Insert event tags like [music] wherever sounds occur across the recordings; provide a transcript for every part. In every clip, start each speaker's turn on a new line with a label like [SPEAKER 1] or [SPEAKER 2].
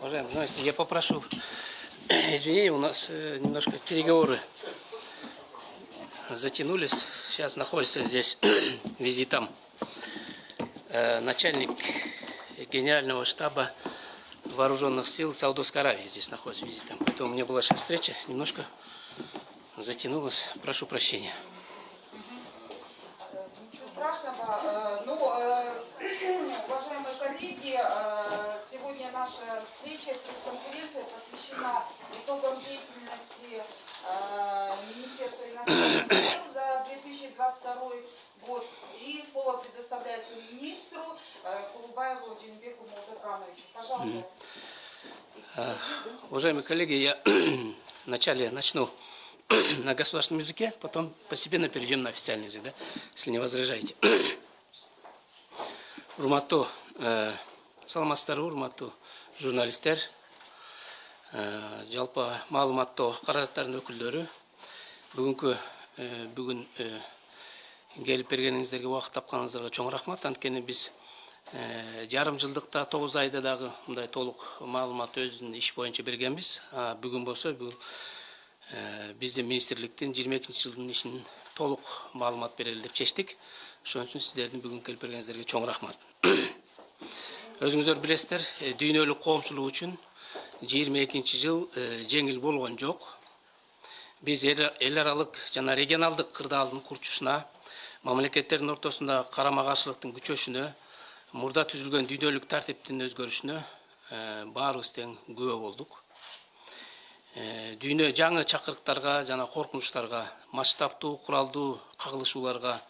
[SPEAKER 1] Уважаемые журналисты, я попрошу [clears throat] извинения, у нас э, немножко переговоры затянулись. Сейчас находится здесь [clears throat] визитом э, начальник генерального штаба вооруженных сил Саудовской Аравии здесь находится визитом. Поэтому у меня была сейчас встреча, немножко затянулась. Прошу прощения.
[SPEAKER 2] Ничего страшного. Э, Ну, э, уважаемые коллеги, э, сегодня наша встреча, пресс-конференция посвящена итогам деятельности э, Министерства иностранных дел за 2022 год. И слово предоставляется министру э, Кулубаеву Джинбеку Молдокановичу. Пожалуйста.
[SPEAKER 1] Уважаемые коллеги, я [clears throat] вначале начну [clears throat] на государственном языке, потом постепенно перейдем на официальный язык, да, если не возражаете. [clears throat] Урматтуу э, саламатсыздарбы урматтуу журналисттер э, жалпы маалыматтоо каражаттардын өкүлдөрү бүгүнкү э, бүгүн э, келип бергениңиздерге убакыт тапканыңыздарга чоң рахмат. Анткени биз э, жарым жылдыкта тогуз айда дагы мындай толук маалымат өзүнүн иш боюнча бергенбиз бүгүн болсо бул э, биздин министрликтин жыйырма экинчи жылдын ишин толук маалымат берели деп чечтик ошон үчүн сиздердин бүгүн келип бергениңиздерге чоң рахмат. [coughs] Өзүңүздөр билесиздер э, дүйнөлүк коомчулук үчүн жыйырма экинчи жыл э, жеңил болгон жок. Биз эл аралык жана регионалдык кырдаалдын курчушуна мамлекеттердин ортосунда карама каршылыктын күчөшүнө мурда түзүлгөн дүйнөлүк тартиптин өзгөрүшүнө э, баарыбыз тең күбө болдук. Э, дүйнө жаңы чакырыктарга жана коркунучтарга масштабтуу куралдуу кагылышууларга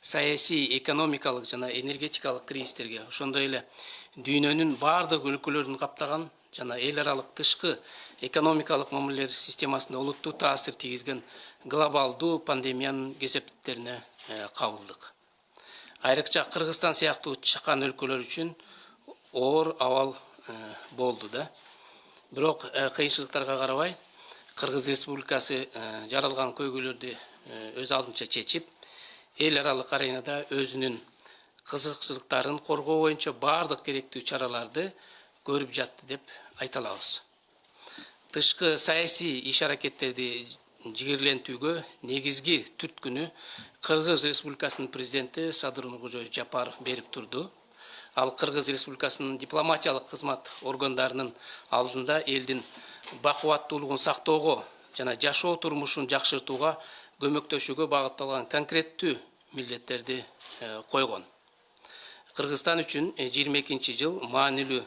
[SPEAKER 1] саясий экономикалык жана энергетикалык кризистерге ошондой эле дүйнөнүн баардык өлкөлөрүн каптаган жана эл аралык тышкы экономикалык мамилелер системасына олуттуу таасир тийгизген глобалдуу пандемиянын кесепеттерине э, кабылдык. Айрыкча кыргызстан сыяктуу чакан өлкөлөр үчүн оор абал э, болду да. Бирок э, кыйынчылыктарга карабай кыргыз республикасы жаралган көйгөйлөрдү өз алдынча чечип эл аралык аренада өзүнүн кызыкчылыктарын коргоо боюнча баардык керектүү чараларды көрүп жатты деп айта алабыз. Тышкы саясий иш аракеттерди жигерлентүүгө негизги түрткүнү кыргыз республикасынын президенти садыр нуркожоевич жапаров берип турду. Ал кыргыз республикасынын дипломатиялык кызмат органдарынын алдында элдин бакубаттуулугун сактоого жана жашоо турмушун жакшыртууга көмөктөшүүгө багытталган конкреттүү милдеттерди койгон. Кыргызстан үчүн жыйырма экинчи жыл маанилүү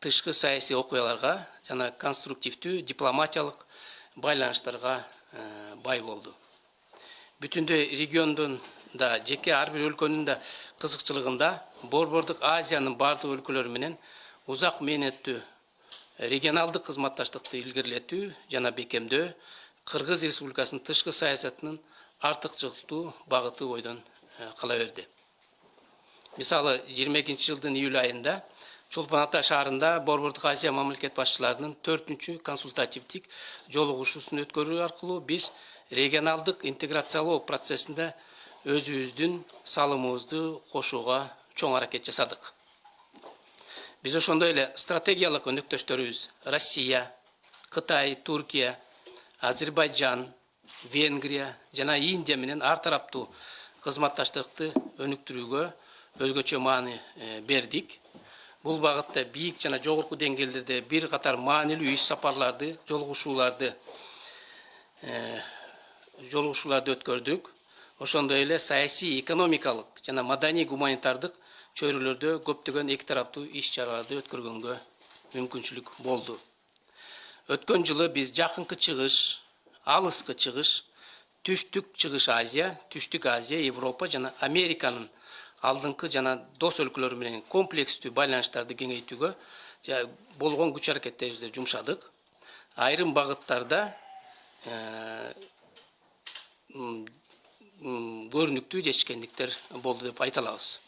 [SPEAKER 1] тышкы саясий окуяларга жана конструктивдүү дипломатиялык байланыштарга бай болду. Бүтүндөй региондун да жеке ар бир өлкөнүн да кызыкчылыгында борбордук азиянын баардык өлкөлөрү менен узак мээнеттүү регионалдык кызматташтыкты илгерилетүү жана бекемдөө кыргыз республикасынын тышкы саясатынын артыкчылыктуу багыты бойдон кала берди. Мисалы жыйырма экинчи жылдын июль айында чолпон ата шаарында борбордук азия мамлекет башчыларынын төртүнчү консультативдик жолугушуусун өткөрүү аркылуу биз регионалдык интеграциялоо процессинде өзүбүздүн салымыбызды кошууга чоң аракет жасадык. Биз ошондой эле стратегиялык өнөктөштөрүбүз россия кытай туркия азербайжан венгрия жана индия менен ар тараптуу кызматташтыкты өнүктүрүүгө өзгөчө маани бердик. Бул багытта бийик жана жогорку деңгээлдерде бир катар маанилүү иш сапарларды жолугушууларды жолугушууларды өткөрдүк ошондой эле саясий экономикалык жана маданий гуманитардык чөйрөлөрдө көптөгөн эки тараптуу иш чараларды өткөргөнгө мүмкүнчүлүк болду. Өткөн жылы биз жакынкы чыгыш алыскы чыгыш түштүк чыгыш азия түштүк азия европа жана американын алдыңкы жана дос өлкөлөрү менен комплекстүү байланыштарды кеңейтүүгө болгон күч аракеттерибизди жумшадык. Айрым багыттарда көрүнүктүү жетишкендиктер болду деп айта алабыз.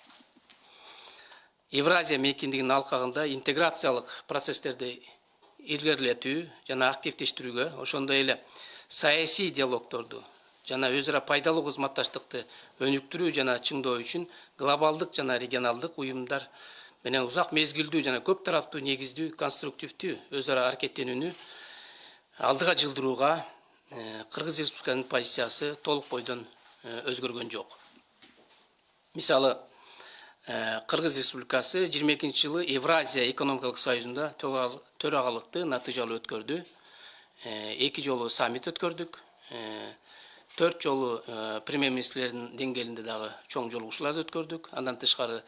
[SPEAKER 1] Евразия мейкиндигинин алкагында интеграциялык процесстерди илгерилетүү жана активдештирүүгө ошондой эле саясий диалогдорду жана өз ара пайдалуу кызматташтыкты өнүктүрүү жана чыңдоо үчүн глобалдык жана регионалдык уюмдар менен узак мезгилдүү жана көп тараптуу негиздүү конструктивдүү өз ара аракеттенүүнү алдыга жылдырууга кыргыз республикасынын позициясы толук бойдон өзгөргөн жок. Мисалы кыргыз республикасы жыйырма экинчи жылы евразия экономикалык союзунда төрагалыкты натыйжалуу өткөрдү. Эки жолу саммит өткөрдүк. Төрт жолу премьер министрлердин деңгээлинде дагы чоң жолугушууларды өткөрдүк андан тышкары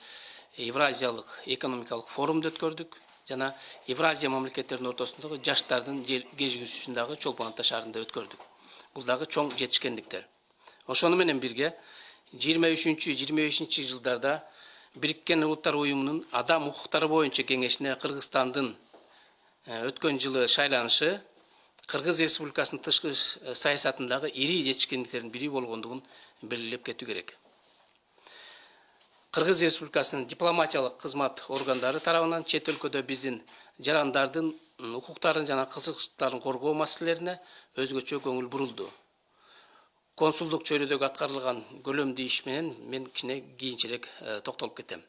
[SPEAKER 1] евразиялык экономикалык форумду өткөрдүк жана евразия мамлекеттеринин ортосундагы жаштардын кезигүүсүн дагы чолпон ата шаарында өткөрдүк бул дагы чоң жетишкендиктер. Ошону менен бирге жыйырма үчүнчү жыйырма бешинчи жылдарда бириккен улуттар уюмунун адам укуктары боюнча кеңешине кыргызстандын өткөн жылы шайланышы кыргыз республикасынын тышкы саясатындагы ири жетишкендиктердин бири болгондугун белгилеп кетүү керек. Кыргыз республикасынын дипломатиялык кызмат органдары тарабынан чет өлкөдө биздин жарандардын укуктарын жана кызыкчылыктарын коргоо маселелерине өзгөчө көңүл бурулду. Консулдук чөйрөдөгү аткарылган көлөмдүү иш менен мен кичине кийинчерээк токтолуп кетем.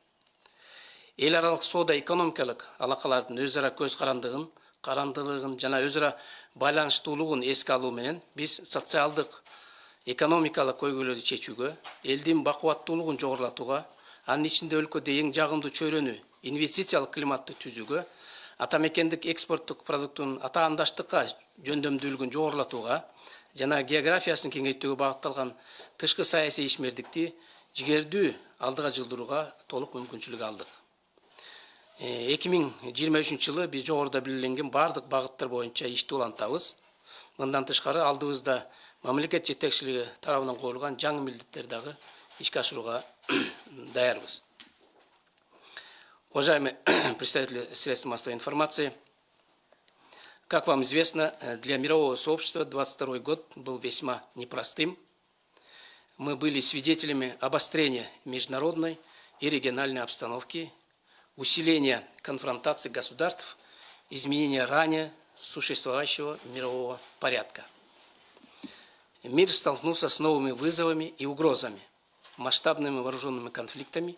[SPEAKER 1] Эл аралык соода экономикалык алакалардын өз ара көз карандыгын карандылыгын жана өз ара байланыштуулугун эске алуу менен биз социалдык экономикалык көйгөйлөрдү чечүүгө элдин бакубаттуулугун жогорулатууга анын ичинде өлкөдө эң жагымдуу чөйрөнү инвестициялык климатты түзүүгө ата мекендик экспорттук продуктунун атаандаштыкка жөндөмдүүлүгүн жогорулатууга жана географиясын кеңейтүүгө багытталган тышкы саясий ишмердикти жигердүү алдыга жылдырууга толук мүмкүнчүлүк алдык эки миң жыйырма үчүнчү жылы биз жогоруда белгиленген баардык багыттар боюнча ишти улантабыз. Мындан тышкары алдыбызда мамлекет жетекчилиги тарабынан коюлган жаңы милдеттер дагы ишке ашырууга [coughs] даярбыз уважаемые [coughs] представители средств массовой информации как вам известно для мирового сообщества 22 год был весьма непростым. Мы были свидетелями обострения международной и региональной обстановки усиления конфронтации государств изменения ранее существовавшего мирового порядка мир столкнулся с новыми вызовами и угрозами масштабными вооруженными конфликтами,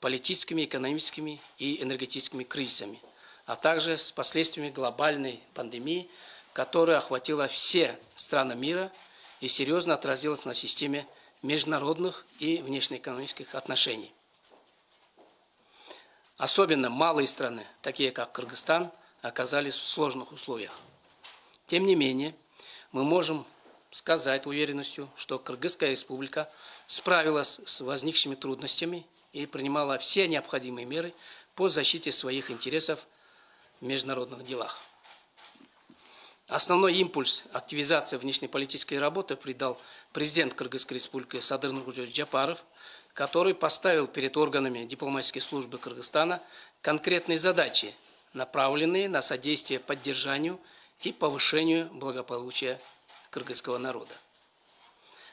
[SPEAKER 1] политическими, экономическими и энергетическими кризисами, а также с последствиями глобальной пандемии, которая охватила все страны мира и серьезно отразилась на системе международных и внешнеэкономических отношений. Особенно малые страны, такие как Кыргызстан, оказались в сложных условиях. Тем не менее, мы можем сказать уверенностью, что Кыргызская республика справилась с возникшими трудностями и принимала все необходимые меры по защите своих интересов в международных делах. Основной импульс активизации внешнеполитической работы придал президент Кыргызской республики Садыр Нургузевич Джапаров, который поставил перед органами дипломатической службы Кыргызстана конкретные задачи, направленные на содействие поддержанию и повышению благополучия кыргызского народа.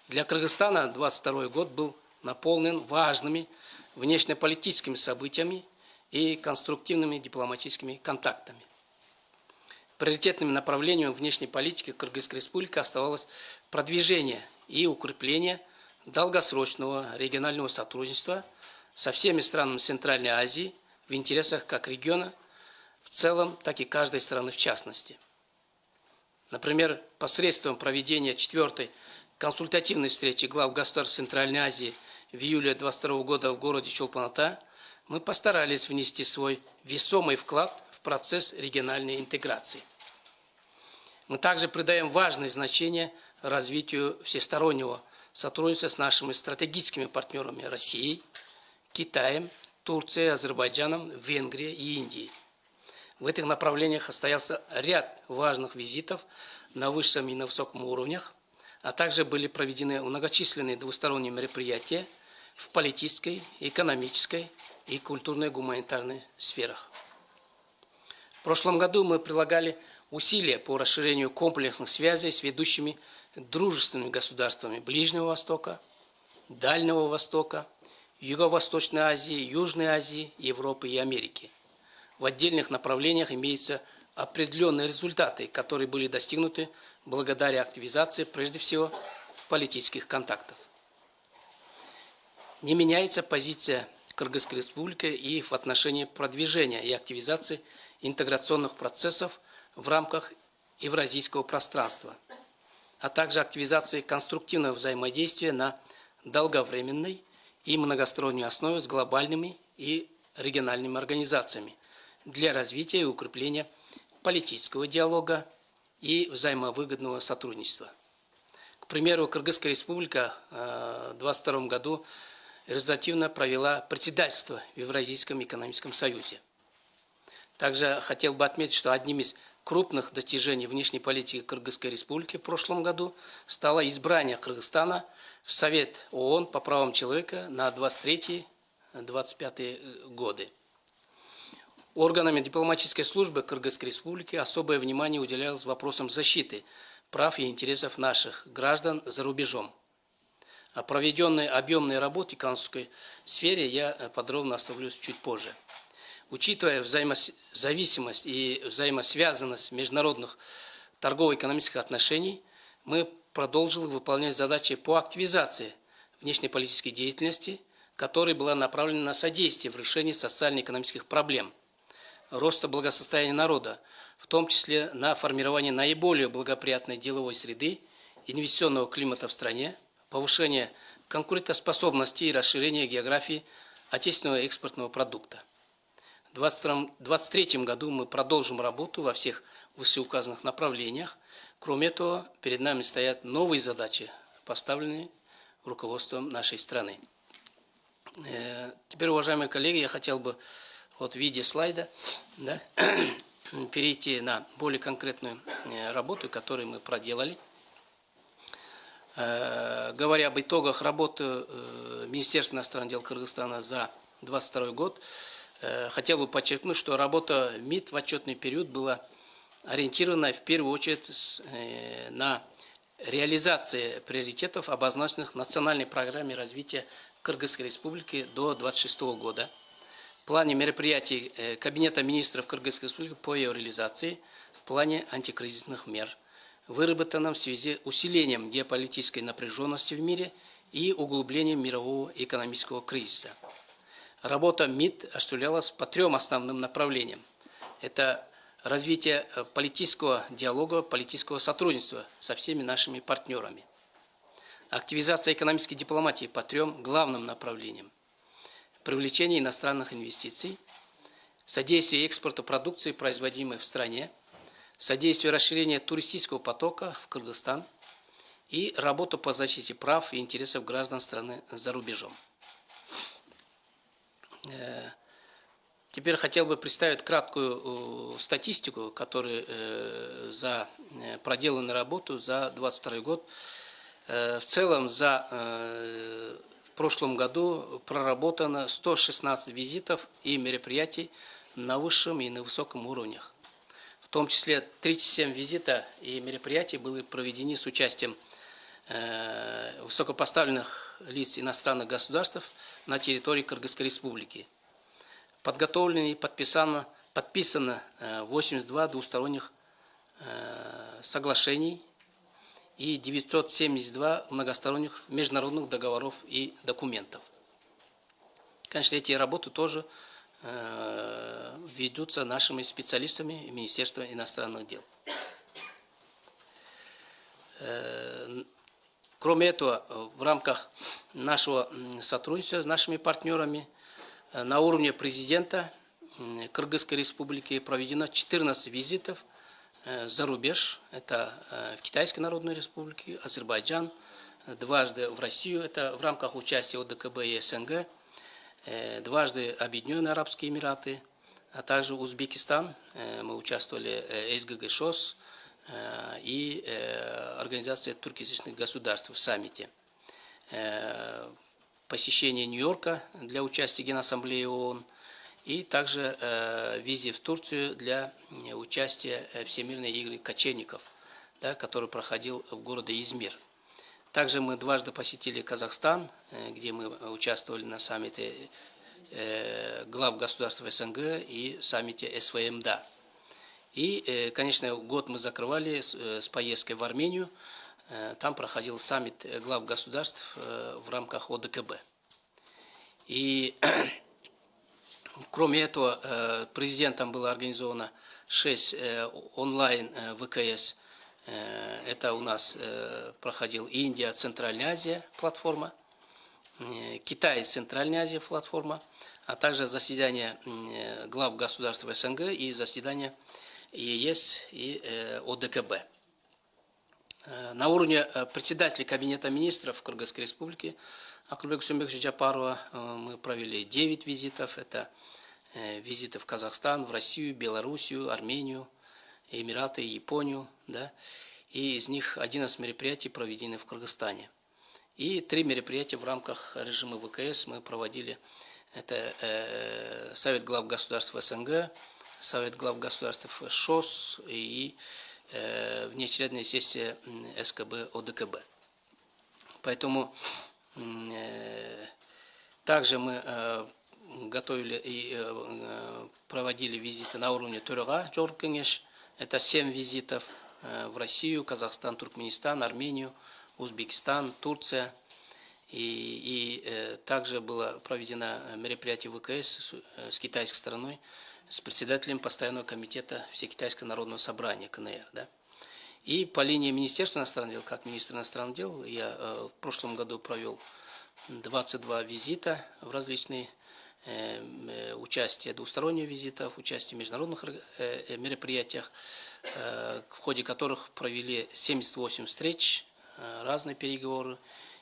[SPEAKER 1] Для Кыргызстана 22 год был наполнен важными внешнеполитическими событиями и конструктивными дипломатическими контактами. Приоритетным направлением внешней политики Кыргызской республики оставалось продвижение и укрепление долгосрочного регионального сотрудничества со всеми странами Центральной Азии в интересах как региона в целом, так и каждой страны в частности. Например, посредством проведения четвертой консультативной встречи глав государств Центральной Азии в июле 22 года в городе Чолпаната мы постарались внести свой весомый вклад в процесс региональной интеграции. Мы также придаем важное значение развитию всестороннего сотрудничества с нашими стратегическими партнерами Россией, Китаем, Турцией, Азербайджаном, Венгрией и Индией. В этих направлениях состоялся ряд важных визитов на высшем и на высоком уровнях, а также были проведены многочисленные двусторонние мероприятия в политической, экономической и культурной гуманитарной сферах. В прошлом году мы прилагали усилия по расширению комплексных связей с ведущими дружественными государствами Ближнего Востока, Дальнего Востока, Юго-Восточной Азии, Южной Азии, Европы и Америки. В отдельных направлениях имеются определенные результаты, которые были достигнуты благодаря активизации, прежде всего, политических контактов. Не меняется позиция Кыргызской Республики и в отношении продвижения и активизации интеграционных процессов в рамках евразийского пространства, а также активизации конструктивного взаимодействия на долговременной и многосторонней основе с глобальными и региональными организациями для развития и укрепления политического диалога и взаимовыгодного сотрудничества. К примеру, Кыргызская республика э, в 2022 году результативно провела председательство в Евразийском экономическом союзе. Также хотел бы отметить, что одним из крупных достижений внешней политики Кыргызской республики в прошлом году стало избрание Кыргызстана в Совет ООН по правам человека на 23-25 годы. Органами дипломатической службы Кыргызской республики особое внимание уделялось вопросам защиты прав и интересов наших граждан за рубежом. О проведенной объемной работе в консульской сфере я подробно остановлюсь чуть позже. Учитывая взаимозависимость и взаимосвязанность международных торгово-экономических отношений, мы продолжили выполнять задачи по активизации внешнеполитической деятельности, которая была направлена на содействие в решении социально-экономических проблем, роста благосостояния народа, в том числе на формирование наиболее благоприятной деловой среды, инвестиционного климата в стране, повышение конкурентоспособности и расширение географии отечественного экспортного продукта. В 2023 году мы продолжим работу во всех вышеуказанных направлениях. Кроме этого, перед нами стоят новые задачи, поставленные руководством нашей страны. Э, теперь, уважаемые коллеги, я хотел бы вот в виде слайда да, [clears throat] перейти на более конкретную э, работу, которую мы проделали. Э, говоря об итогах работы Министерства иностранных дел Кыргызстана за 2022 год, хотел бы подчеркнуть, что работа МИД в отчетный период была ориентирована в первую очередь э, на реализацию приоритетов, обозначенных в национальной программе развития Кыргызской Республики до 2026 года, в плане мероприятий э, Кабинета министров Кыргызской Республики по ее реализации, в плане антикризисных мер, выработанном в связи с усилением геополитической напряженности в мире и углублением мирового экономического кризиса. Работа МИД осуществлялась по трем основным направлениям. Это развитие э, политического диалога, политического сотрудничества со всеми нашими партнерами. Активизация экономической дипломатии по трем главным направлениям. Привлечение иностранных инвестиций, содействие экспорту продукции, производимой в стране, содействие расширения туристического потока в Кыргызстан и работа по защите прав и интересов граждан страны за рубежом. Э, теперь хотел бы представить краткую э, статистику, которая э, за проделанную работу за 2022 год. В целом за в прошлом году проработано 116 визитов и мероприятий на высшем и на высоком уровнях. В том числе 37 визита и мероприятий были проведены с участием высокопоставленных лиц иностранных государств на территории Кыргызской Республики. Подготовлено и подписано, подписано 82 э, двусторонних э, соглашений и 972 многосторонних международных договоров и документов. Конечно, эти работы тоже э, ведутся нашими специалистами Министерства иностранных дел. Кроме этого, в рамках нашего сотрудничества с нашими партнерами э, на уровне президента Кыргызской республики проведено 14 визитов э, за рубеж. Это э, в Китайской Народной Республике, Азербайджан, дважды в Россию, это в рамках участия ОДКБ и СНГ, дважды Объединенные Арабские Эмираты, а также Узбекистан. Мы участвовали СГГ ШОС, Э, и э, Организация туркоязычных государств в саммите. Э, посещение Нью-Йорка для участия в Генассамблее ООН и также визе в Турцию для участия Всемирной игры кочевников, да, который проходил в городе Измир. Также мы дважды посетили Казахстан, где мы участвовали на саммите глав государств СНГ и саммите СВМДА. И, э, конечно, год мы закрывали с э, поездкой в Армению. Э, там проходил саммит глав государств в рамках ОДКБ. И [clears throat] Кроме этого, президентом было организовано 6 э, онлайн ВКС. Это у нас проходил Индия, Центральная Азия платформа, Китай, Центральная Азия платформа, а также заседание глав государств СНГ и заседание ЕС и ОДКБ. На уровне председателя Кабинета министров Кыргызской Республики Акылбек Сумбековича Джапарова мы провели 9 визитов. Это Э, визиты в Казахстан, в Россию, Белоруссию, Армению, Эмираты, Японию, да, и из них 11 мероприятий проведены в Кыргызстане. И три мероприятия в рамках режима ВКС мы проводили. Это э, Совет глав государств СНГ, Совет глав государств ШОС и э, внеочередная сессия СКБ ОДКБ. Поэтому э, также мы э, готовили и проводили визиты на уровне Турга Джоркенеш. Это семь визитов в Россию, Казахстан, Туркменистан, Армению, Узбекистан, Турция. И, и также было проведено мероприятие ВКС с, с китайской стороной, с председателем постоянного комитета Всекитайского народного собрания КНР. Да? И по линии Министерства иностранных дел, как министр иностранных дел, я в прошлом году провел 22 визита в различные Эм, э, участие двусторонних визитов, участие в международных э, э, мероприятиях, в ходе которых провели 78 встреч, разные переговоры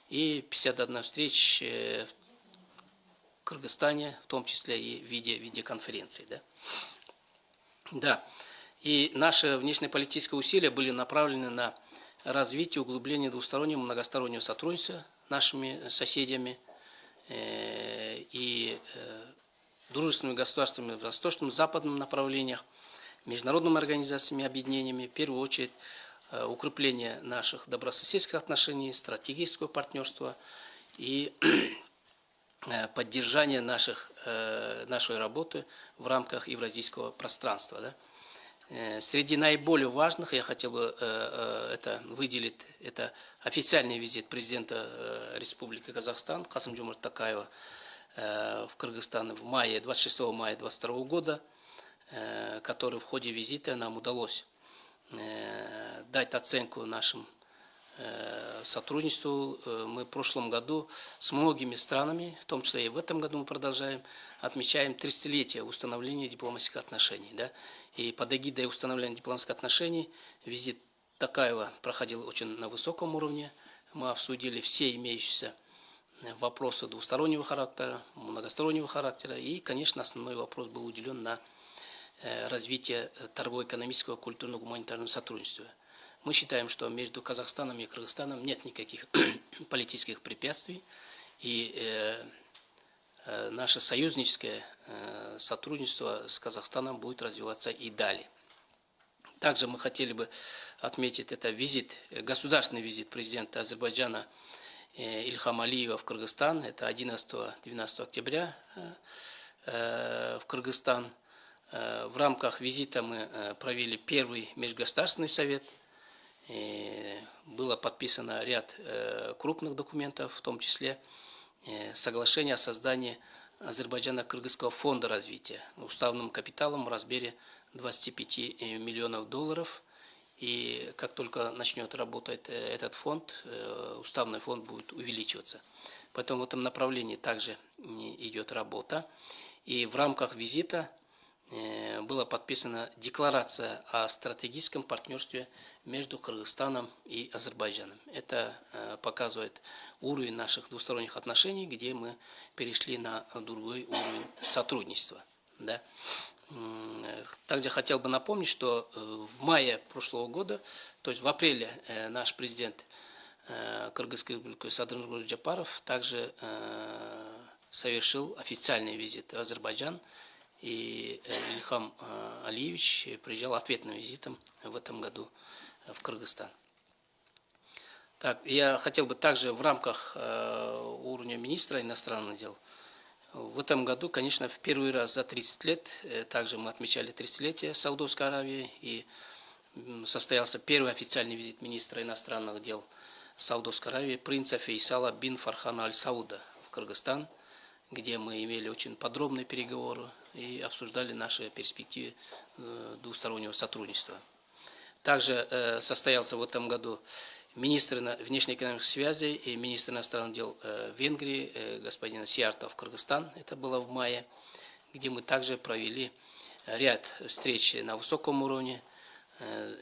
[SPEAKER 1] и 51 встреч Кыргызстане, в том числе и в виде видеоконференции. Да? да. И наши внешнеполитические усилия были направлены на развитие, углубление двустороннего многостороннего сотрудничества нашими соседями – Э, и э, дружественными государствами в восточном, западном направлениях, международными организациями, объединениями, в первую очередь э, укрепление наших добрососедских отношений, стратегического партнерства и поддержание наших, нашей работы в рамках евразийского пространства. Да? Э, среди наиболее важных я хотел бы э, э, это выделить, это официальный визит президента Республики Казахстан Касым Джумар Такаева в Кыргызстан в мае, 26 мая 2022 года, который в ходе визита нам удалось дать оценку нашим сотрудничеству. Мы в прошлом году с многими странами, в том числе и в этом году мы продолжаем, отмечаем 30-летие установления дипломатических отношений. Да? И под эгидой установления дипломатических отношений визит Такаева проходил очень на высоком уровне. Мы обсудили все имеющиеся вопросы двустороннего характера, многостороннего характера. И, конечно, основной вопрос был уделен на э, развитие торгово-экономического, культурного, гуманитарного сотрудничества. Мы считаем, что между Казахстаном и Кыргызстаном нет никаких [clears throat] политических препятствий. И э, Э, наше союзническое э, сотрудничество с Казахстаном будет развиваться и далее. Также мы хотели бы отметить это визит, государственный визит президента Азербайджана э, Ильхам Алиева в Кыргызстан. Это 11-12 октября в Кыргызстан. В рамках визита мы провели первый межгосударственный совет. Было подписано ряд крупных документов, в том числе Э, соглашение о создании Азербайджана-Кыргызского фонда развития уставным капиталом в размере 25 э, миллионов долларов. И как только начнет работать э, этот фонд, уставный фонд будет увеличиваться. Поэтому в этом направлении также идет работа. И в рамках визита была подписана декларация о стратегическом партнерстве между Кыргызстаном и Азербайджаном. Это показывает уровень наших двусторонних отношений, где мы перешли на другой уровень сотрудничества. Да? Также хотел бы напомнить, что э, в мае прошлого года, то есть в апреле э, наш президент э, Кыргызской республики Садыр Джапаров также совершил официальный визит в Азербайджан, и Ильхам Алиевич приезжал ответным визитом в этом году в Кыргызстан. Так, я хотел бы также в рамках э, уровня министра иностранных дел в этом году, конечно, в первый раз за 30 лет, э, также мы отмечали 30-летие Саудовской Аравии, и состоялся первый официальный визит министра иностранных дел Саудовской Аравии, принца Фейсала бин Фархана Аль-Сауда в Кыргызстан. Где мы имели очень подробные переговоры и обсуждали наши перспективы э, двустороннего сотрудничества. Также э, состоялся в этом году министр внешнеэкономических связей и министр иностранных дел э, Венгрии господин Сиартов Кыргызстан. Это было в мае, где мы также провели ряд встреч на высоком уровне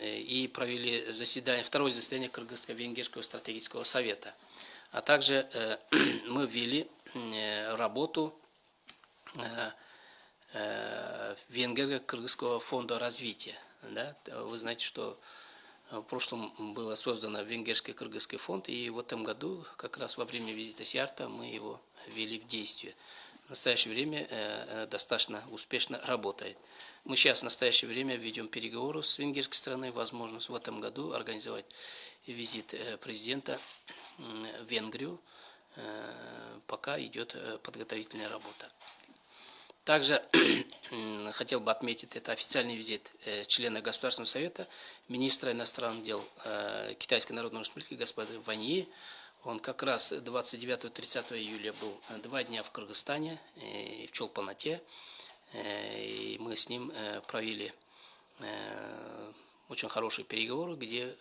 [SPEAKER 1] и провели заседание, второе заседание Кыргызско-Венгерского стратегического совета. А также [clears throat] мы ввели работу Венгерго-Кыргызского фонда развития. Да? Вы знаете, что в прошлом было создано Венгерский Кыргызский фонд, и в этом году, как раз во время визита Сиарта, мы его ввели в действие. В настоящее время достаточно успешно работает. Мы сейчас в настоящее время ведем переговоры с венгерской страной, возможность в этом году организовать визит президента в Венгрию, пока идет подготовительная работа. Также [clears throat] хотел бы отметить, это официальный визит э, члена Государственного совета, министра иностранных дел э, Китайской Народной Республики господина Ваньи. Он как раз 29-30 июля был э, два дня в Кыргызстане, в Чолпанате. И мы с ним провели очень хорошие переговоры, где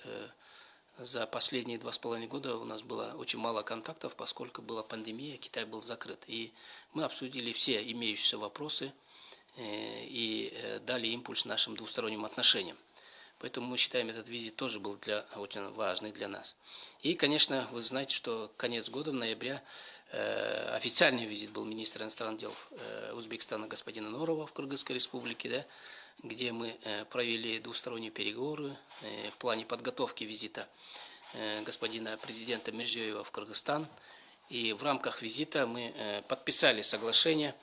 [SPEAKER 1] за последние два с половиной года у нас было очень мало контактов, поскольку была пандемия, Китай был закрыт. И мы обсудили все имеющиеся вопросы э, и э, дали импульс нашим двусторонним отношениям. Поэтому мы считаем, этот визит тоже был для, очень важный для нас. И, конечно, вы знаете, что конец года, в ноябре, э, официальный визит был министра иностранных дел э, Узбекистана господина Норова в Кыргызской республике, да, где мы э, провели двусторонние переговоры э, в плане подготовки визита э, господина президента Мирзиёева в Кыргызстан. И в рамках визита мы подписали соглашение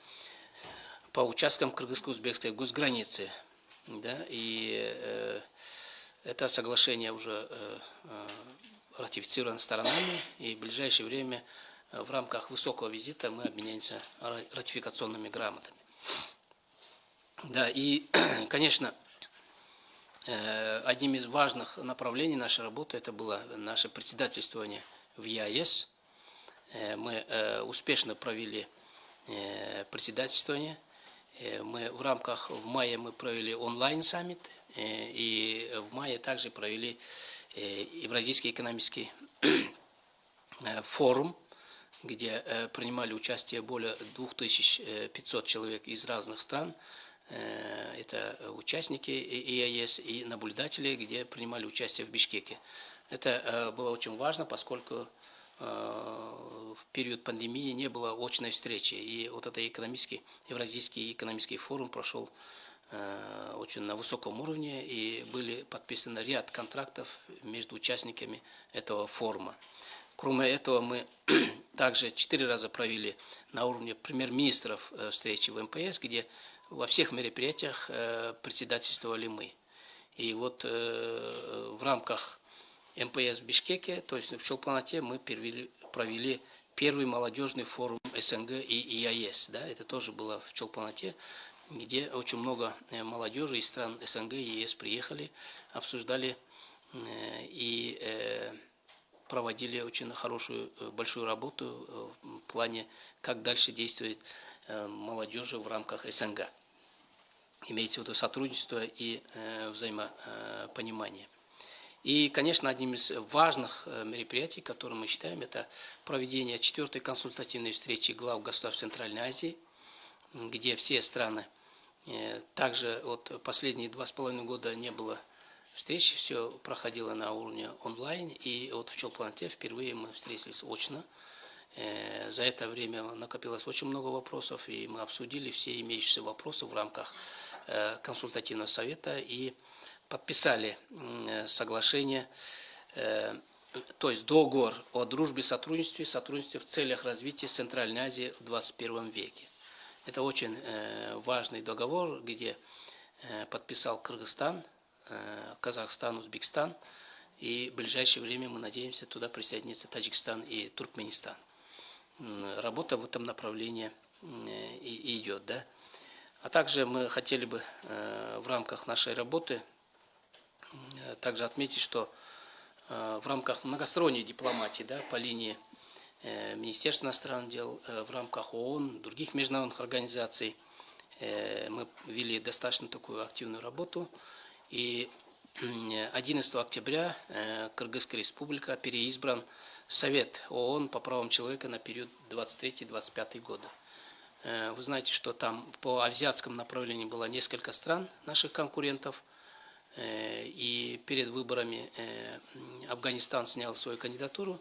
[SPEAKER 1] по участкам кыргызско-узбекской госграницы. Да, и это соглашение уже ратифицировано сторонами, и в ближайшее время в рамках высокого визита мы обменяемся ратификационными грамотами. Да, и, [clears throat] конечно, э, одним из важных направлений нашей работы это было наше председательствование в ЕАЭС. Э, мы э, успешно провели председательствование. Мы в рамках, в мае мы провели онлайн-саммит, и в мае также провели Евразийский экономический [clears throat] форум, где принимали участие более 2500 человек из разных стран, это участники ИАЕС и наблюдатели, где принимали участие в Бишкеке. Это э, было очень важно, поскольку э, в период пандемии не было очной встречи. И вот этот экономический, Евразийский экономический форум прошел очень на высоком уровне, и были подписаны ряд контрактов между участниками этого форума. Кроме этого, мы [clears throat] также четыре раза провели на уровне премьер-министров встречи в МПС, где во всех мероприятиях э, председательствовали мы. И вот э, в рамках МПС в Бишкеке, то есть в Чолпанате, мы провели, провели первый молодежный форум СНГ и ИАЕС. Да, это тоже было в Чолпанате, где очень много э, молодежи из стран СНГ и ЕС приехали, обсуждали и проводили очень хорошую, большую работу в плане, как дальше действовать молодежи в рамках СНГ имеется в виду сотрудничество и э, взаимопонимание. И, конечно, одним из важных э, мероприятий, которые мы считаем, это проведение четвертой консультативной встречи глав государств Центральной Азии, где все страны, э, также вот последние два с половиной года не было встреч, все проходило на уровне онлайн, и вот в Челпланте впервые мы встретились очно, за это время накопилось очень много вопросов, и мы обсудили все имеющиеся вопросы в рамках э, консультативного совета и подписали соглашение, э, то есть договор о дружбе и сотрудничестве, сотрудничестве в целях развития Центральной Азии в 21 веке. Это очень важный договор, где подписал Кыргызстан, Казахстан, Узбекистан, и в ближайшее время мы надеемся туда присоединиться Таджикистан и Туркменистан работа в этом направлении и идет. Да? А также мы хотели бы э, в рамках нашей работы также отметить, что э, в рамках многосторонней дипломатии да, по линии э, Министерства иностранных дел, в рамках ООН, других международных организаций. Мы вели достаточно такую активную работу. И 11 октября Кыргызская республика переизбран Совет ООН по правам человека на период 23-25 года. Э, Вы знаете, что там по азиатскому направлению было несколько стран наших конкурентов. Э, И перед выборами э, Афганистан снял свою кандидатуру.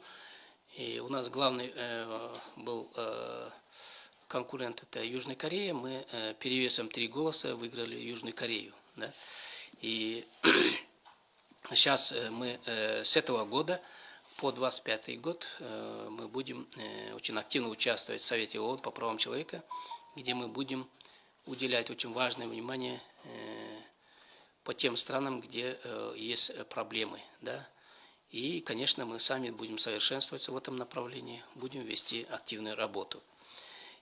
[SPEAKER 1] И у нас главный был конкурент это Южная Корея. Мы перевесом три голоса выиграли Южную Корею. Да? И [clears throat] сейчас мы с этого года по 25 год э, мы будем э, очень активно участвовать в Совете ООН по правам человека, где мы будем уделять очень важное внимание э, по тем странам, где есть проблемы. Да? И, конечно, мы сами будем совершенствоваться в этом направлении, будем вести активную работу.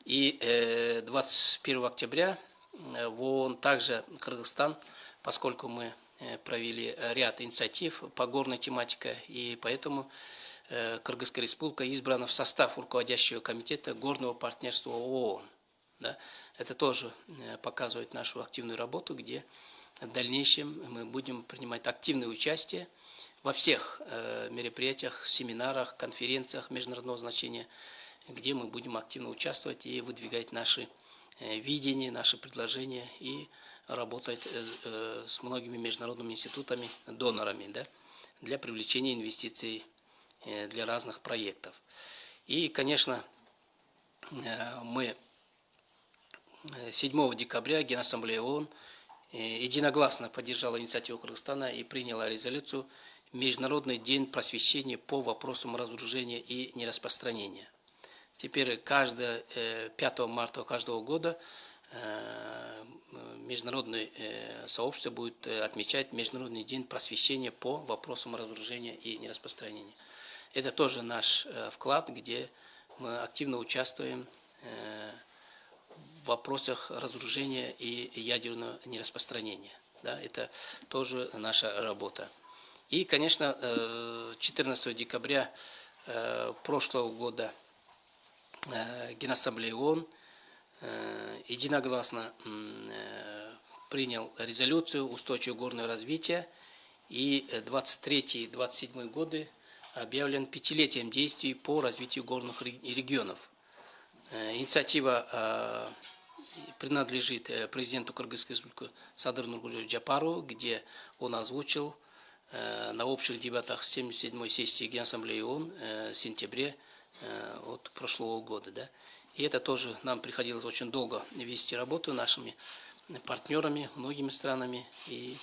[SPEAKER 1] И э, 21 октября в ООН также Кыргызстан, поскольку мы провели ряд инициатив по горной тематике, и поэтому э, Кыргызская республика избрана в состав руководящего комитета горного партнерства ООН. Да? Это тоже э, показывает нашу активную работу, где в дальнейшем мы будем принимать активное участие во всех э, мероприятиях, семинарах, конференциях международного значения, где мы будем активно участвовать и выдвигать наши э, видения, наши предложения и работать э, э, с многими международными институтами, донорами да, для привлечения инвестиций э, для разных проектов. И, конечно, мы э, 7 декабря Генассамблея ООН единогласно поддержала инициативу Кыргызстана и приняла резолюцию Международный день просвещения по вопросам разоружения и нераспространения. Теперь каждое 5 марта каждого года международное э, сообщество будет э, отмечать Международный день просвещения по вопросам разоружения и нераспространения. Это тоже наш вклад, где мы активно участвуем в вопросах разоружения и ядерного нераспространения. Да, это тоже наша работа. И, конечно, 14 декабря прошлого года Генассамблея ООН единогласно принял резолюцию устойчивого горного развития, и 23-27 годы объявлен пятилетием действий по развитию горных регионов. Инициатива принадлежит президенту Кыргызской республики Садыр Нургужу Джапару, где он озвучил на общих дебатах 77-й сессии Генассамблеи ООН в сентябре от прошлого года. Да? И это тоже нам приходилось очень долго вести работу нашими партнерами, многими странами. И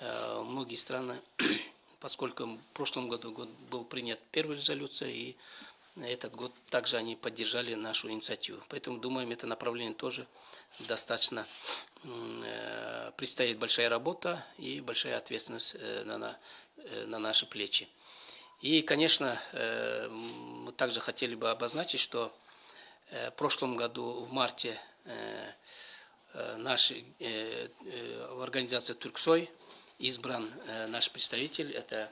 [SPEAKER 1] э, многие страны, [clears throat] поскольку в прошлом году год был принят первая резолюция, и этот год также они поддержали нашу инициативу. Поэтому, думаем, это направление тоже достаточно э, предстоит большая работа и большая ответственность э, на, э, на наши плечи. И, конечно, э, мы также хотели бы обозначить, что в прошлом году, в марте, э, э наш, э, в организации «Турксой» избран э, наш представитель, это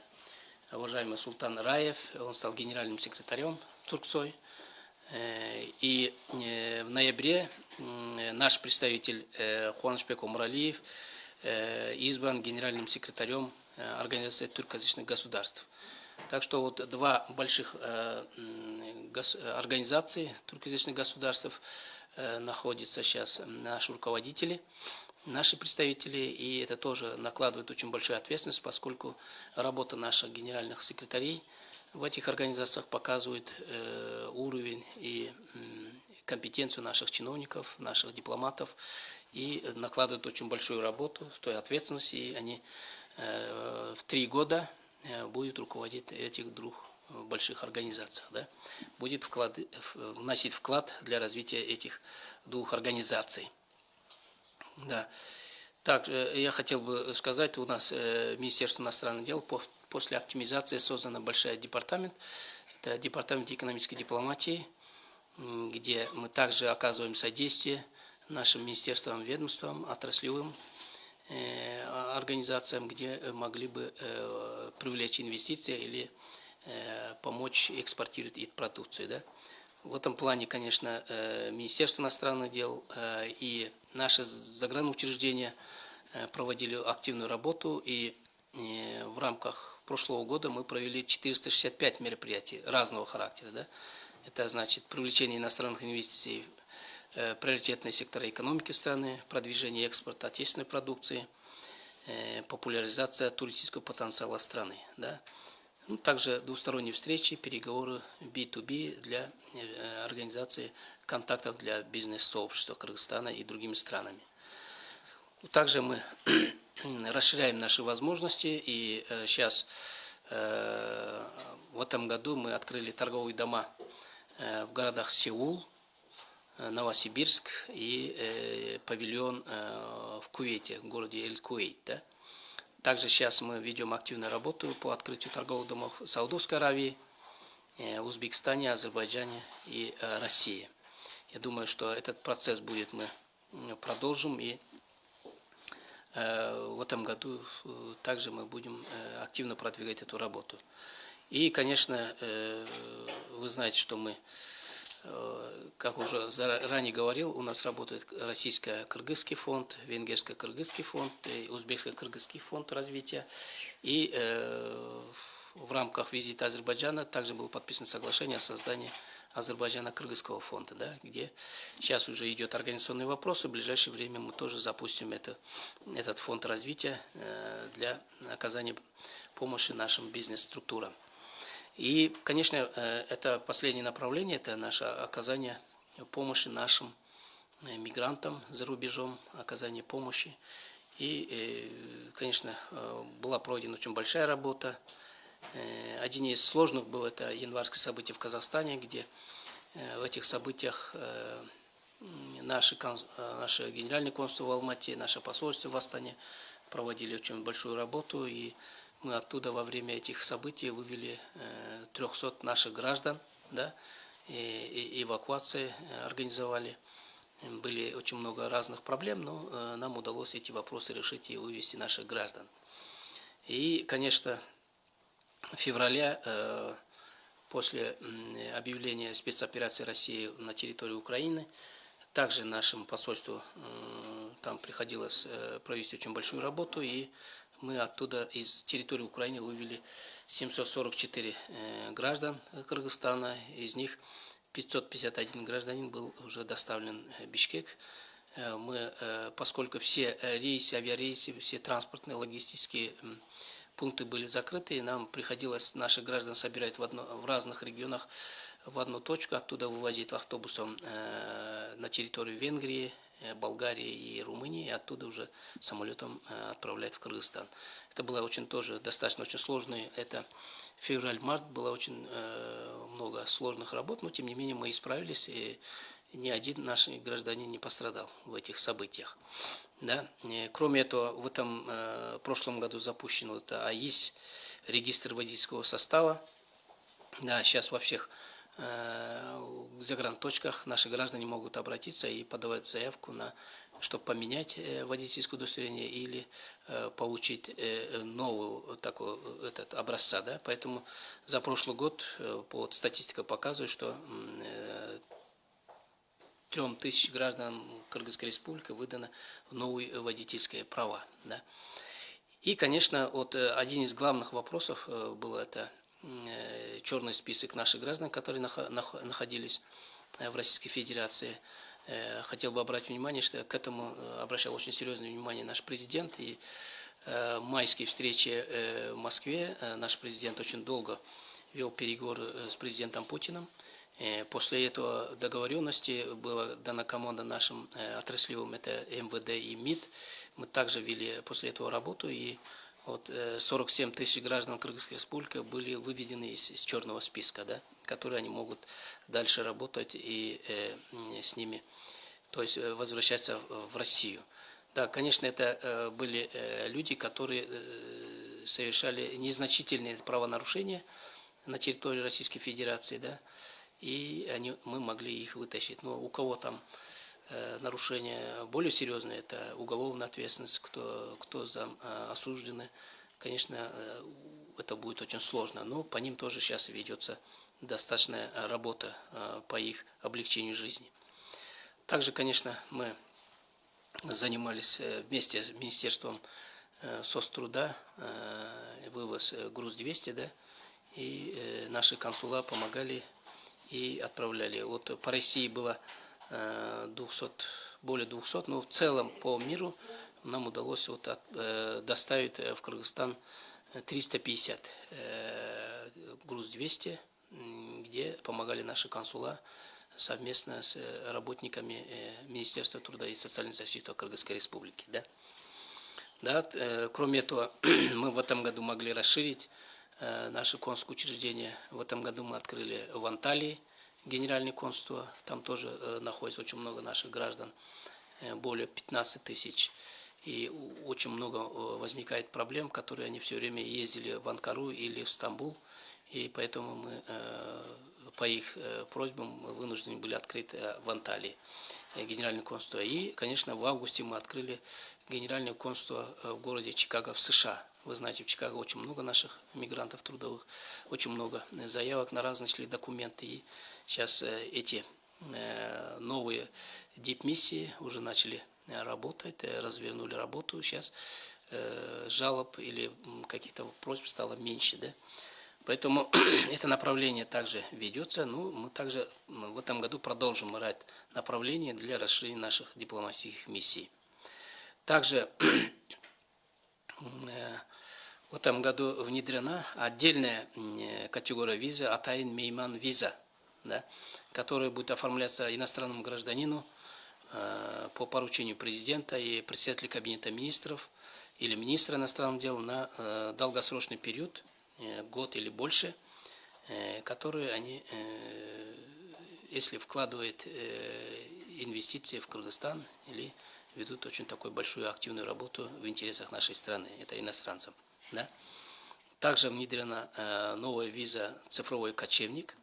[SPEAKER 1] уважаемый Султан Раев, он стал генеральным секретарем Турксой. Э, и э, в ноябре наш представитель э, Хуанышбек Умралиев избран генеральным секретарем Организации туркоязычных государств. Так что вот два больших организации туркоязычных государств находятся сейчас наши руководители, наши представители, и это тоже накладывает очень большую ответственность, поскольку работа наших генеральных секретарей – в этих организациях показывают э, уровень и э, компетенцию наших чиновников, наших дипломатов. И накладывают очень большую работу, той ответственности, и они э, в три года э, будут руководить этих двух больших организациях, да, будет вклад, вносить вклад для развития этих двух организаций. Да. Также я хотел бы сказать, у нас э, Министерство иностранных дел по После оптимизации создана большой департамент. Это департамент экономической дипломатии, где мы также оказываем содействие нашим министерствам, ведомствам, отраслевым э, организациям, где могли бы э, привлечь инвестиции или э, помочь экспортировать их продукцию. Да? В этом плане, конечно, э, Министерство иностранных дел э, и наши загранучреждения э, проводили активную работу, и в рамках прошлого года мы провели 465 мероприятий разного характера. Да? Это значит привлечение иностранных инвестиций в приоритетные сектора экономики страны, продвижение экспорта отечественной продукции, популяризация туристического потенциала страны. Да? Ну, также двусторонние встречи, переговоры B2B для э, организации контактов для бизнес-сообщества Кыргызстана и другими странами. Также мы [clears throat] расширяем наши возможности, и сейчас э, в этом году мы открыли торговые дома э, в городах Сеул, Новосибирск и павильон в Кувейте, в городе Эль-Куэйт. Да? Также сейчас мы ведем активную работу по открытию торговых домов в Саудовской Аравии, э, Узбекистане, Азербайджане и э, России. Я думаю, что этот процесс будет мы продолжим и э, в этом году также мы будем активно продвигать эту работу. И, конечно, вы знаете, что мы Э, как уже ранее говорил, у нас работает российско-кыргызский фонд, венгерско-кыргызский фонд, узбекско-кыргызский фонд развития. И э, в рамках визита Азербайджана также было подписано соглашение о создании Азербайджана-Кыргызского фонда, да, где сейчас уже идет организационный вопрос, и в ближайшее время мы тоже запустим это, этот фонд развития э, для оказания помощи нашим бизнес-структурам. И, конечно, э, это последнее направление, это наше оказание помощи нашим э, мигрантам за рубежом, оказание помощи. И, э, конечно, была проведена очень большая работа. Один из сложных был это январское событие в Казахстане, где в этих событиях наши, наши генеральные консульство в Алмате, наше посольство в Астане проводили очень большую работу. И мы оттуда во время этих событий вывели 300 э, наших граждан, да, и, эвакуации э, организовали. Были очень много разных проблем, но э, нам удалось эти вопросы решить и вывести наших граждан. И, конечно, в феврале, после объявления спецоперации России на территории Украины, также нашему посольству там приходилось провести очень большую работу, и мы оттуда из территории Украины вывели 744 э, граждан Кыргызстана, из них 551 гражданин был уже доставлен в Бишкек. Э, мы, э, поскольку все рейсы, авиарейсы, все транспортные, логистические пункты были закрыты, нам приходилось наших граждан собирать в, одно, в разных регионах в одну точку, оттуда вывозить автобусом на территорию Венгрии, Э, Болгарии и Румынии, и оттуда уже самолетом э, отправлять в Кыргызстан. Это было очень тоже достаточно очень сложно. Это февраль-март было очень э, много сложных работ, но тем не менее мы исправились, и ни один наш гражданин не пострадал в этих событиях. Да? Кроме этого, в этом прошлом году запущен вот АИС, регистр водительского состава. Да, сейчас во всех Э, в загранточках наши граждане могут обратиться и подавать заявку на чтобы поменять э, водительское удостоверение или э, получить новую такой этот образца, да, поэтому за прошлый год вот статистика показывает, что трем тысяч граждан Кыргызской республики выдано новые водительские права, да. И, конечно, вот один из главных вопросов был это Э, черный список наших граждан, которые находились э, в Российской Федерации. Э, хотел бы обратить внимание, что к этому обращал очень серьезное внимание наш президент. И майские встречи в Москве наш президент очень долго вел переговоры с президентом Путиным. После этого договоренности была дана команда нашим отраслевым, это МВД и МИД. Мы также вели после этого работу и вот 47 э, тысяч граждан Кыргызской республики были выведены из, из черного списка, да, которые они могут дальше работать и э, с ними, то есть э, возвращаться в Россию. Да, конечно, это э, были э, люди, которые э, совершали незначительные правонарушения на территории Российской Федерации, да, и они, мы могли их вытащить. Но у кого там нарушения более серьезные, это уголовная ответственность, кто, кто за, э, осуждены, конечно, э, это будет очень сложно, но по ним тоже сейчас ведется достаточная работа по их облегчению жизни. Также, конечно, мы занимались вместе с Министерством соцтруда, вывоз груз-200, да, и наши консула помогали и отправляли. Вот по России было 200, более 200, но в целом по миру нам удалось вот от, э, доставить в Кыргызстан 350 э, груз 200, где помогали наши консула совместно с работниками э, Министерства труда и социальной защиты Кыргызской Республики. Да? Да, э, кроме этого, [clears throat] мы в этом году могли расширить э, наше консульское учреждение. В этом году мы открыли в Анталии генеральное консульство. Там тоже э, находится очень много наших граждан, э, более 15 тысяч и очень много э, возникает проблем, которые они все время ездили в Анкару или в Стамбул, и поэтому мы по их просьбам вынуждены были открыть в Анталии генеральное консульство. И, конечно, в августе мы открыли генеральное консульство в городе Чикаго в США. Вы знаете, в Чикаго очень много наших мигрантов трудовых, очень много заявок на разные документы. И сейчас эти новые дипмиссии уже начали работает, э, развернули работу, сейчас э, жалоб или каких-то просьб стало меньше, да. Поэтому [clears throat] это направление также ведется. Ну, мы также в этом году продолжим рать направление для расширения наших дипломатических миссий. Также [clears throat] э, в этом году внедрена отдельная категория визы, Атайн Мейман виза, да, которая будет оформляться иностранному гражданину Э, по поручению президента и председателя Кабинета министров или министра иностранных дел на э, долгосрочный период, э, год или больше, которые они, если вкладывают инвестиции в Кыргызстан или ведут очень такую большую активную работу в интересах нашей страны, это иностранцам. Да? Также внедрена новая виза «Цифровой кочевник»,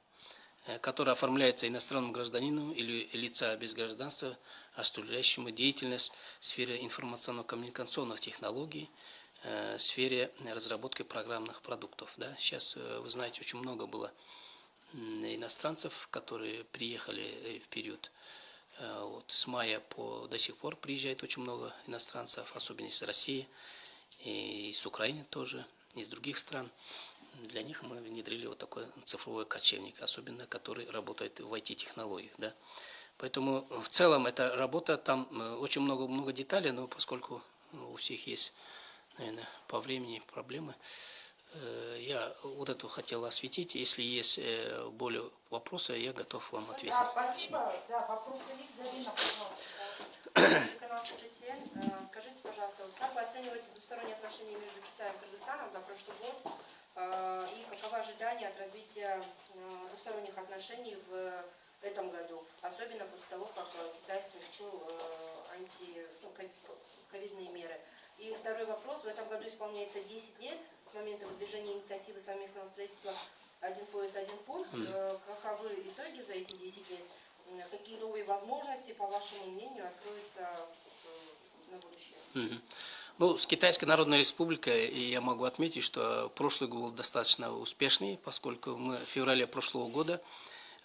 [SPEAKER 1] Э, который оформляется иностранному гражданину или лица без гражданства, осуществляющему деятельность в сфере информационно-коммуникационных технологий, э, в сфере разработки программных продуктов. Да? Сейчас, э, вы знаете, очень много было иностранцев, которые приехали в период вот, с мая по до сих пор приезжает очень много иностранцев, особенно из России, и из Украины тоже, из других стран для них мы внедрили вот такой цифровой кочевник, особенно который работает в IT-технологиях. Да. Поэтому в целом эта работа, там э, очень много-много деталей, но поскольку у всех есть, наверное, по времени проблемы, э, я вот эту хотел осветить. Если есть э, более вопросы, я готов вам ответить.
[SPEAKER 2] Да, спасибо. Да, вопросы есть, Зарина, пожалуйста.
[SPEAKER 3] Телеканал Скажите, пожалуйста, как вы оцениваете двусторонние отношения между Китаем и Кыргызстаном за прошлый год? А, и каковы ожидания от развития а, двусторонних отношений в этом году, особенно после того, как э, Китай смягчил э, анти, ну, ковидные меры. И второй вопрос. В этом году исполняется 10 лет с момента выдвижения инициативы совместного строительства «Один пояс, один путь». Каковы итоги за эти 10 лет? Какие новые возможности, по вашему мнению, откроются на будущее?
[SPEAKER 1] Mm. Ну, с Китайской Народной Республикой я могу отметить, что прошлый год достаточно успешный, поскольку мы в феврале прошлого года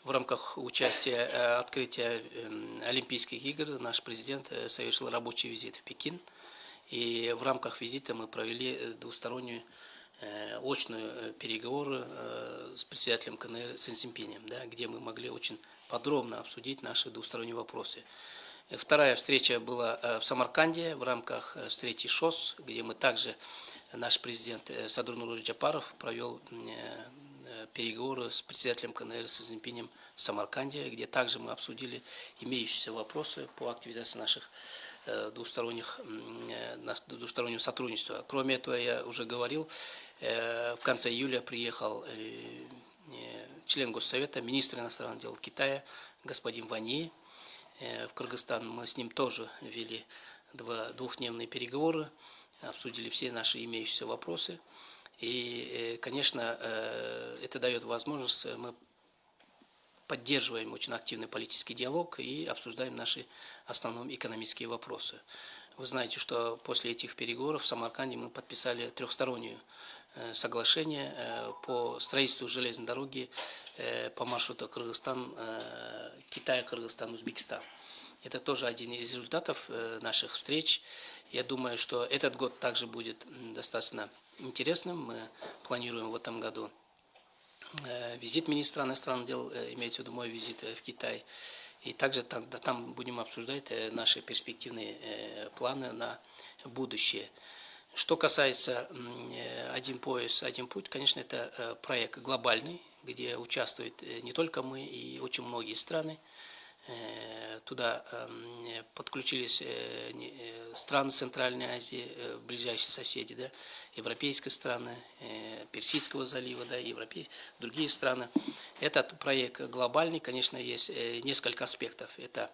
[SPEAKER 1] в рамках участия э, открытия эм, Олимпийских игр наш президент э, совершил рабочий визит в Пекин. И в рамках визита мы провели э, двустороннюю очную переговоры с председателем КНР Синсимпинем, да, где мы могли очень подробно обсудить наши двусторонние вопросы. Вторая встреча была э, в Самарканде в рамках э, встречи ШОС, где мы также, наш президент э, Садур Нуруш Джапаров провел переговоры с председателем КНР с Цзиньпинем в Самарканде, где также мы обсудили имеющиеся вопросы по активизации наших двусторонних, двустороннего сотрудничества. Кроме этого, я уже говорил, в конце июля приехал член Госсовета, министр иностранных дел Китая, господин Вани, Э, в Кыргызстан. Мы с ним тоже вели два, двухдневные переговоры, обсудили все наши имеющиеся вопросы. И, э, конечно, э, это дает возможность, мы поддерживаем очень активный политический диалог и обсуждаем наши основные экономические вопросы. Вы знаете, что после этих переговоров в Самарканде мы подписали трехстороннюю соглашение э, по строительству железной дороги э, по маршруту Кыргызстан, э, Китай, Кыргызстан, Узбекистан. Это тоже один из результатов э, наших встреч. Я думаю, что этот год также будет достаточно интересным. Мы планируем в этом году э, визит министра иностранных дел, э, имеется в виду мой визит э, в Китай. И также там, да, там будем обсуждать э, наши перспективные э, планы на будущее. Что касается э, «Один пояс, один путь», конечно, это э, проект глобальный, где участвуют э, не только мы и очень многие страны. Туда подключились страны Центральной Азии, ближайшие соседи, да, европейские страны, Персидского залива, да, европей, другие страны. Этот проект глобальный, конечно, есть несколько аспектов. Это,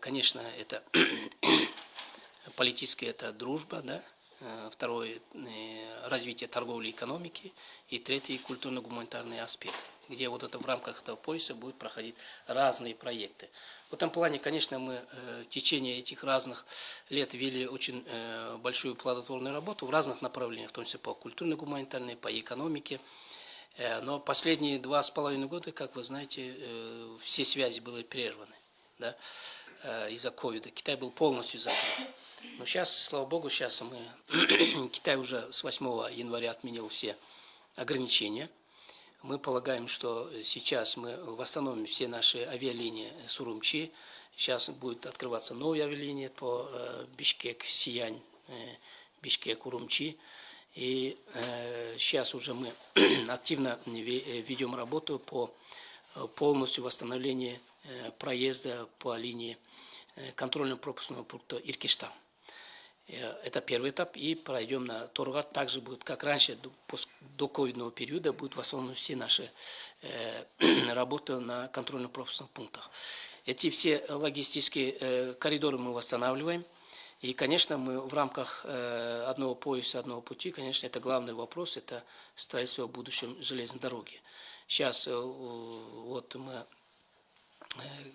[SPEAKER 1] конечно, это [clears throat] политическая это дружба, да, второе э, развитие торговли и экономики и третий культурно-гуманитарный аспект, где вот это в рамках этого пояса будут проходить разные проекты. В этом плане, конечно, мы э, в течение этих разных лет вели очень э, большую плодотворную работу в разных направлениях, в том числе по культурно-гуманитарной, по экономике. Э, Но последние два с половиной года, как вы знаете, э, все связи были прерваны да, э, из-за ковида. Китай был полностью закрыт. Но сейчас, слава богу, сейчас мы, [clears throat] Китай уже с 8 января отменил все ограничения. Мы полагаем, что сейчас мы восстановим все наши авиалинии с Урумчи. Сейчас будет открываться новые авиалинии по э, Бишкек, Сиянь, э, Бишкек, Урумчи. И э, сейчас уже мы [clears throat] активно ве- э, ведем работу по э, полностью восстановлению э, проезда по линии э, контрольно-пропускного пункта Иркиштан. Э, Это первый этап. И пройдем на Торгат. Также будет, как раньше, до, ковидного периода, будут восстановлены все наши э, [clears throat] работы на контрольно-пропускных пунктах. Эти все логистические э, коридоры мы восстанавливаем. И, конечно, мы в рамках одного пояса, одного пути, конечно, это главный вопрос, это строительство в будущем железной дороги. Сейчас вот мы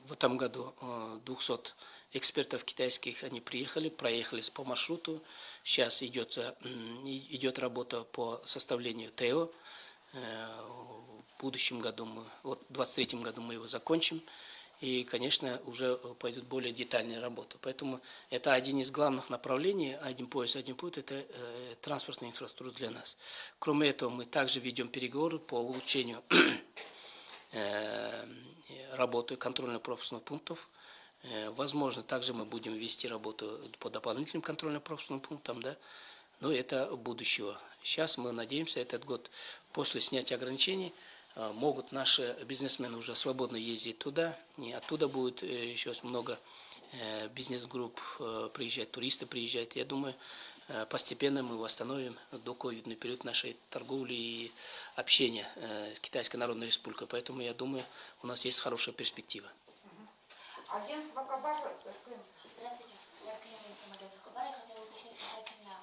[SPEAKER 1] в этом году э, 200 экспертов китайских, они приехали, проехались по маршруту. Сейчас идет, идет работа по составлению ТЭО. Э, В будущем году, мы, вот в 2023 году мы его закончим. И, конечно, уже пойдут более детальные работы. Поэтому это один из главных направлений, один пояс, один путь, это э, транспортная инфраструктура для нас. Кроме этого, мы также ведем переговоры по улучшению [clears throat] э, работы контрольно-пропускных пунктов. Э, Возможно, также мы будем вести работу по дополнительным контрольно-пропускным пунктам, да, но это будущего. Сейчас мы надеемся, этот год после снятия ограничений э, могут наши бизнесмены уже свободно ездить туда, и оттуда будет э, еще много бизнес-групп приезжать, туристы приезжать. Я думаю, постепенно мы восстановим до ковидный период нашей торговли и общения с Китайской Народной Республикой. Поэтому я думаю, у нас есть хорошая перспектива.
[SPEAKER 2] Агентство Кабар, э.
[SPEAKER 4] Здравствуйте, я Каина Информагент Захабар. Я хотела уточнить касательно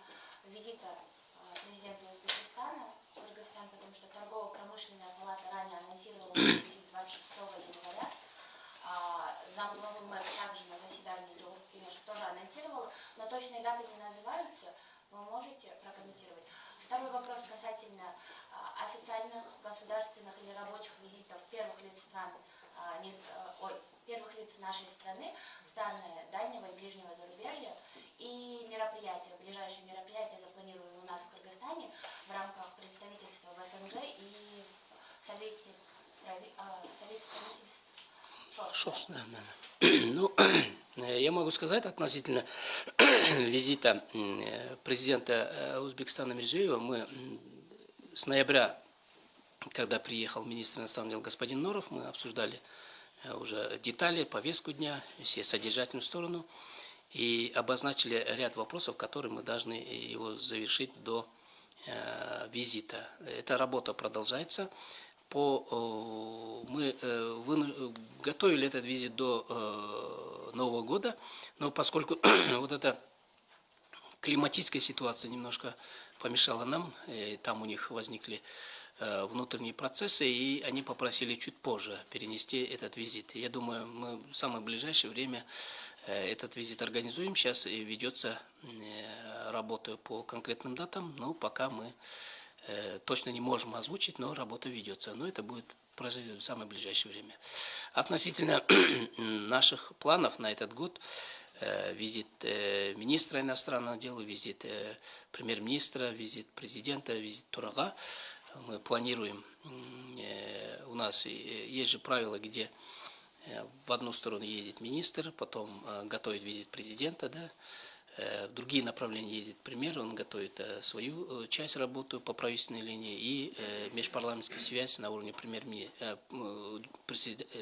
[SPEAKER 4] визита э, президента Узбекистана в Кыргызстан, потому что торгово-промышленная палата ранее анонсировала визит с 26 января. А, Замглавы мэр также на заседании Джоух Кенеш тоже анонсировал, но точные даты не называются. Вы можете прокомментировать? Второй вопрос касательно а, официальных государственных или рабочих визитов первых лиц стран, а, не- э, ой, первых лиц нашей страны, страны дальнего и ближнего зарубежья и мероприятия, ближайшие мероприятия запланированы у нас в Кыргызстане в рамках представительства в СНГ и в Совете, прави- а, Совете ШОС.
[SPEAKER 1] Шос, да, да, да. [clears throat] Ну, [clears throat] э, я могу сказать относительно [clears throat] визита м, э, президента э, Узбекистана Мирзиева, мы с ноября, когда приехал министр иностранных дел господин Норов, мы обсуждали э, уже детали, повестку дня, все содержательную сторону, и обозначили ряд вопросов, которые мы должны его завершить до э, визита. Эта работа продолжается. По, э, мы э, выну- готовили этот визит до э, Нового года, но поскольку [clears throat] вот эта климатическая ситуация немножко помешала нам, э, там у них возникли э, внутренние процессы, и они попросили чуть позже перенести этот визит. Я думаю, мы в самое ближайшее время э, этот визит организуем. Сейчас ведется э, работа по конкретным датам, но пока мы э, точно не можем озвучить, но работа ведется. Но это будет произойдет в самое ближайшее время. Относительно [clears throat] наших планов на этот год, э, визит э, министра иностранных дел, визит э, премьер-министра, визит президента, визит Турага, мы планируем, э, у нас э, есть же правила, где э, в одну сторону едет министр, потом готовит визит президента, да, в другие направления едет премьер, он готовит свою часть работы по правительственной линии и межпарламентская связь на уровне премьер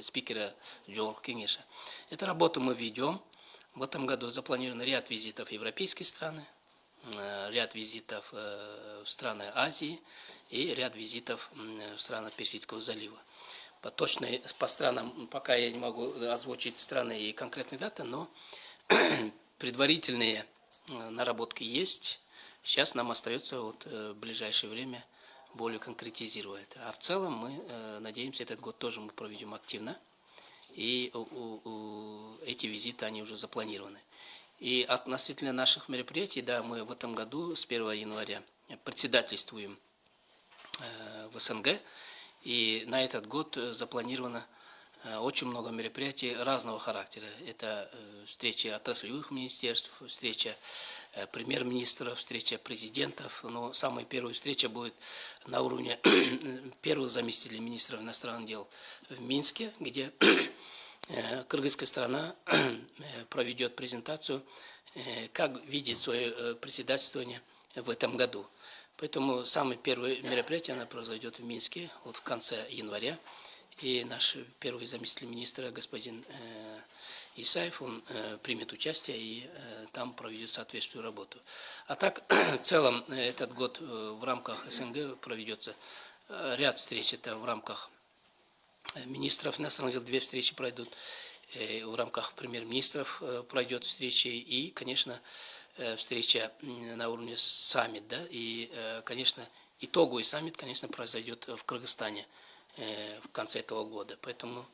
[SPEAKER 1] спикера Джордж Кенеша. Эту работу мы ведем. В этом году запланирован ряд визитов в европейские страны, ряд визитов в страны Азии и ряд визитов в страны Персидского залива. По, точной, по странам пока я не могу озвучить страны и конкретные даты, но [clears throat] предварительные э, наработки есть. Сейчас нам остается вот э, в ближайшее время более конкретизировать. А в целом мы э, надеемся, этот год тоже мы проведем активно. И эти визиты, они уже запланированы. И относительно наших мероприятий, да, мы в этом году с 1 января председательствуем в СНГ. И на этот год запланировано Э, очень много мероприятий разного характера. Это э, встречи отраслевых министерств, встреча э, премьер-министров, встреча президентов. Но самая первая встреча будет на уровне [clears throat] первого заместителя министра иностранных дел в Минске, где [clears throat] кыргызская страна [clears throat] проведет презентацию, как видит свое председательствование в этом году. Поэтому самое первое мероприятие оно произойдет в Минске вот в конце января и наш первый заместитель министра господин э, Исаев, он э, примет участие и э, там проведет соответствующую работу. А так, [clears throat] в целом, этот год в рамках СНГ проведется ряд встреч, это в рамках министров иностранных дел, две встречи пройдут, в рамках премьер-министров пройдет встреча и, конечно, встреча на уровне саммит, да, и, конечно, итоговый саммит, конечно, произойдет в Кыргызстане – Э, в конце этого года. Поэтому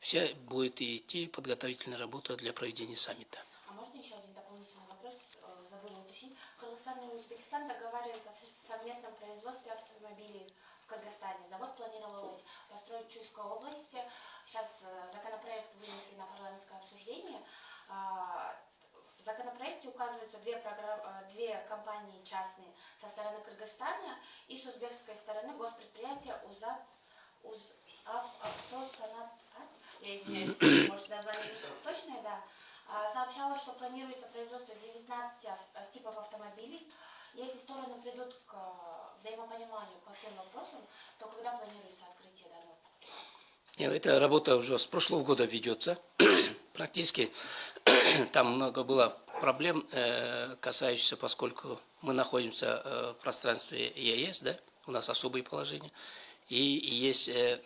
[SPEAKER 1] вся будет идти подготовительная работа для проведения саммита.
[SPEAKER 4] А можно еще один дополнительный вопрос, э, забыла уточнить. Кыргызстан и Узбекистан договариваются о совместном производстве автомобилей в Кыргызстане. Завод планировалось Чуйской области. Сейчас э, законопроект вынесли на парламентское обсуждение. А, в законопроекте указываются две, программ, две компании частные со стороны Кыргызстана и с узбекской стороны госпредприятие УЗА уз автосанат, я извиняюсь, [clears throat] может название точное, да, а, сообщала, что планируется производство 19 типов автомобилей. Если стороны придут к взаимопониманию по всем вопросам, то когда планируется данного?
[SPEAKER 1] Эта работа уже с прошлого года ведется. [clears throat] Практически [clears throat] там много было проблем, э, касающихся, поскольку мы находимся э, в пространстве ЕС, да, у нас особые положения и есть э,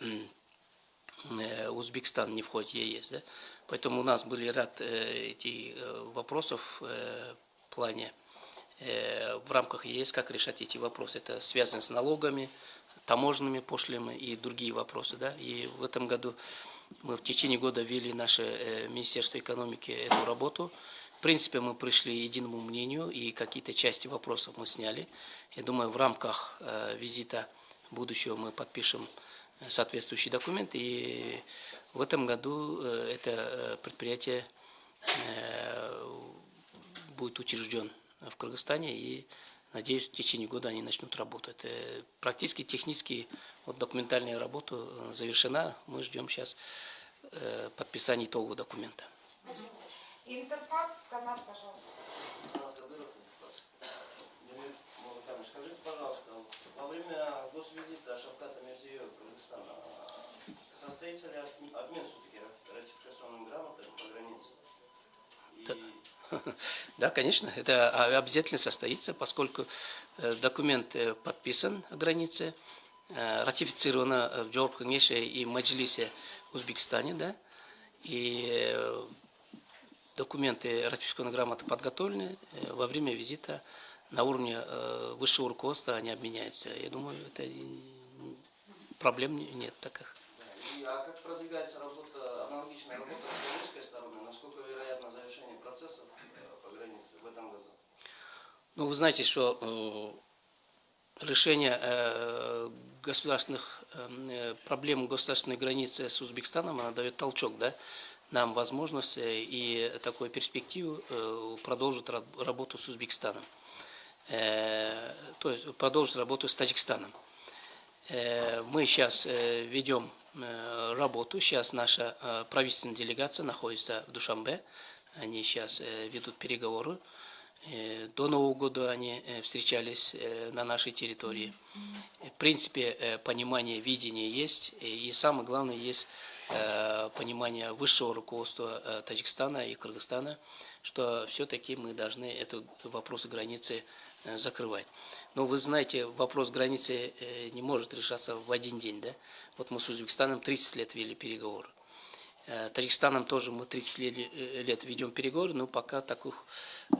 [SPEAKER 1] Узбекистан не входит в ЕС. Да? Поэтому у нас были ряд этих вопросов в плане в рамках ЕС, как решать эти вопросы. Это связано с налогами, таможенными пошлинами и другие вопросы. Да? И в этом году мы в течение года вели наше э, Министерство экономики эту работу. В принципе, мы пришли к единому мнению, и какие-то части вопросов мы сняли. Я думаю, в рамках э, визита будущего мы подпишем э, соответствующий документ. И в этом году это предприятие будет учрежден в Кыргызстане и надеюсь, в течение года они начнут работать. Практически технически вот документальная работа завершена. Мы ждем сейчас подписания итогового документа.
[SPEAKER 2] Интерфакс, канал, пожалуйста.
[SPEAKER 5] Скажите, пожалуйста, во время госвизита Шавката Мирзиева в Кыргызстан состоится ли обмен все-таки ратификационным грамотами по границе?
[SPEAKER 1] И... [laughs] Да, конечно, это обязательно состоится, поскольку э, документ э, подписан о границе, э, ратифицировано в Джорбхангеше и Маджлисе Узбекистане, да, и документы ратификационной грамоты подготовлены во время визита на уровне высшего руководства они обменяются. Я думаю, это проблем нет таких.
[SPEAKER 5] И, а как продвигается работа, аналогичная работа с белорусской стороны? Насколько вероятно завершение процессов э, по границе в этом году?
[SPEAKER 1] Ну, вы знаете, что решение э, государственных э, проблем государственной границы с Узбекистаном, она дает толчок, да, нам возможность э, и такую перспективу э, продолжить ра- работу с Узбекистаном. Э, то есть продолжить работу с Таджикистаном. Э, Мы сейчас э, ведем э, работу. Сейчас наша э, правительственная делегация находится в Душамбе. Они сейчас э, ведут переговоры. Э, До Нового года они э, встречались э, на нашей территории. В принципе, э, понимание, видение есть. И самое главное, есть э, понимание высшего руководства э, Таджикистана и Кыргызстана, что все-таки мы должны эту вопросы границы э, закрывать. Но вы знаете, вопрос границы э, не может решаться в один день. Да? Вот мы с Узбекистаном 30 лет вели переговоры. Э, Таджикистаном тоже мы 30 лет, э, ведем переговоры, но пока таких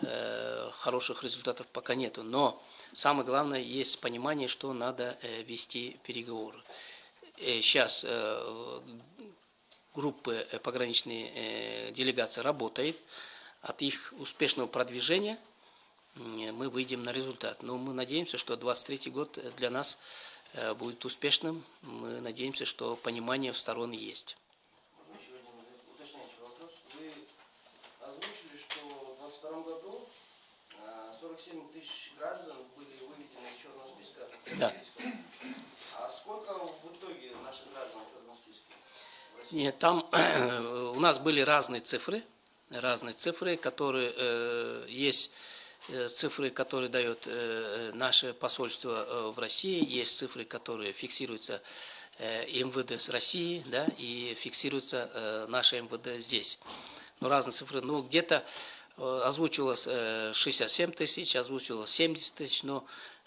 [SPEAKER 1] э, хороших результатов пока нету. Но самое главное, есть понимание, что надо э, вести переговоры. Э, Сейчас э, группы э, пограничной э, делегации работает. От их успешного продвижения мы выйдем на результат. Но мы надеемся, что 23 год э, для нас э, будет успешным. Мы надеемся, что понимание у сторон есть.
[SPEAKER 5] Можно еще один уточняющий вопрос. Вы озвучили, что в 2022 году 47 тысяч граждан были выведены из черного списка.
[SPEAKER 1] Да.
[SPEAKER 5] А сколько в итоге наших граждан в черном списке? в?
[SPEAKER 1] Нет, там у нас были разные цифры, разные цифры, которые э, есть э, цифры, которые дает э, наше посольство э, в России, есть цифры, которые фиксируются э, МВД с России, да, и фиксируются э, наше МВД здесь. Ну, разные цифры. Ну, где-то э, озвучивалось э, 67 тысяч, озвучивалось 70 тысяч, но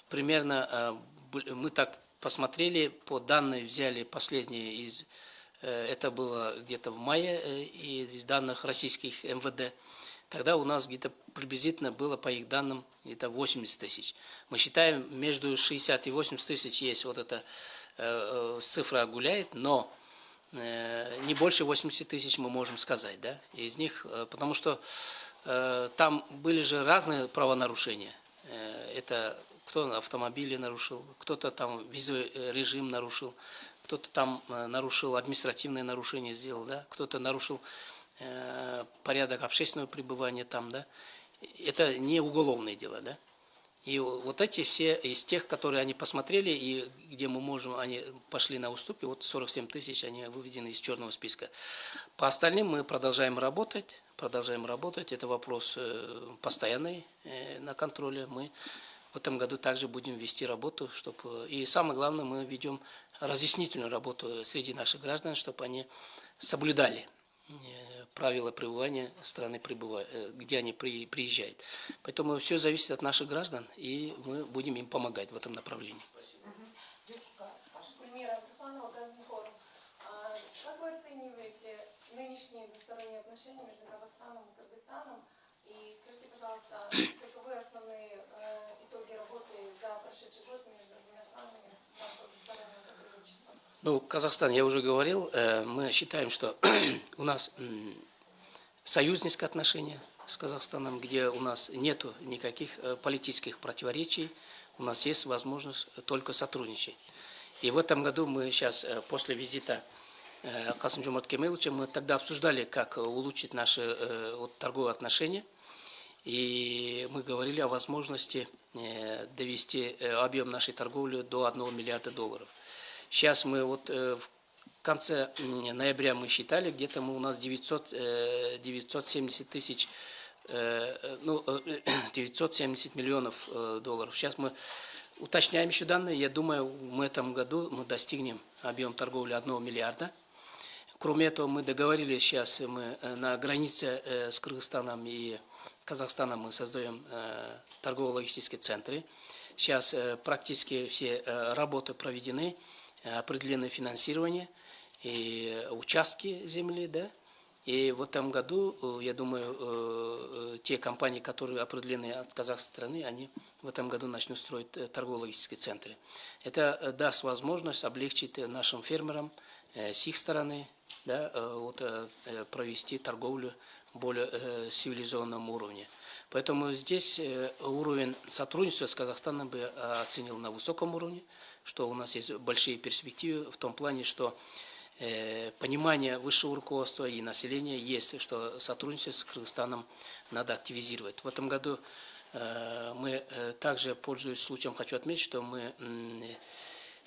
[SPEAKER 1] примерно э, бл- мы так посмотрели, по данным взяли последние из Э, Это было где-то в мае э, из данных российских МВД. Тогда у нас где-то приблизительно было, по их данным, где-то 80 тысяч. Мы считаем, между 60 и 80 тысяч есть вот эта э, э, цифра гуляет, но э, не больше 80 тысяч мы можем сказать, да, из них, э, потому что э, там были же разные правонарушения. Э, Это кто автомобили нарушил, кто-то там визовый э, режим нарушил, кто-то там э, нарушил административное нарушение сделал, да, кто-то нарушил порядок общественного пребывания там, да. Это не уголовное дело, да. И вот эти все из тех, которые они посмотрели, и где мы можем, они пошли на уступки, вот 47 тысяч, они выведены из черного списка. По остальным мы продолжаем работать, продолжаем работать. Это вопрос э, постоянный э, на контроле. Мы в этом году также будем вести работу, чтобы и самое главное, мы ведем разъяснительную работу среди наших граждан, чтобы они соблюдали э, правила пребывания страны, э, где они при- приезжают. Поэтому все зависит от наших граждан, и мы будем им помогать в этом направлении.
[SPEAKER 6] А Как вы оцениваете нынешние двусторонние отношения между Казахстаном и Кыргызстаном? И скажите, пожалуйста, каковы основные э, итоги работы за прошедший год между двумя странами в рамках двустороннего сотрудничества?
[SPEAKER 1] Ну, Казахстан, я уже говорил, э, мы считаем, что [clears throat] у нас союзнические отношения с Казахстаном, где у нас нет никаких э, политических противоречий, у нас есть возможность только сотрудничать. И в этом году мы сейчас, э, после визита Касым Жомарт Кемеловича, мы тогда обсуждали, как улучшить наши торговые отношения. И мы говорили о возможности довести объем нашей торговли до 1 миллиарда долларов. Сейчас мы вот э, в конце ноября мы считали, где-то мы у нас 900, э, 970 тысяч, э, э, ну, э, [clears throat] 970 миллионов э, долларов. Сейчас мы уточняем еще данные. Я думаю, в этом году мы достигнем объем торговли 1 миллиарда. Кроме этого, мы договорились сейчас, мы э, на границе э, с Кыргызстаном и Казахстаном мы создаем э, торгово-логистические центры. Сейчас э, практически все э, работы проведены, э, определено финансирование и участки земли, да. И в этом году, э, я думаю, э, те компании, которые определены от казахской страны, они в этом году начнут строить торгово-логистические центры. Это даст возможность облегчить нашим фермерам с их стороны, да, вот, провести торговлю более цивилизованном уровне. Поэтому здесь э, уровень сотрудничества с Казахстаном бы э, оценил на высоком уровне, что у нас есть большие перспективы в том плане, что э, понимание высшего руководства и населения есть, что сотрудничество с Кыргызстаном надо активизировать. В этом году мы также, пользуясь случаем, хочу отметить, что мы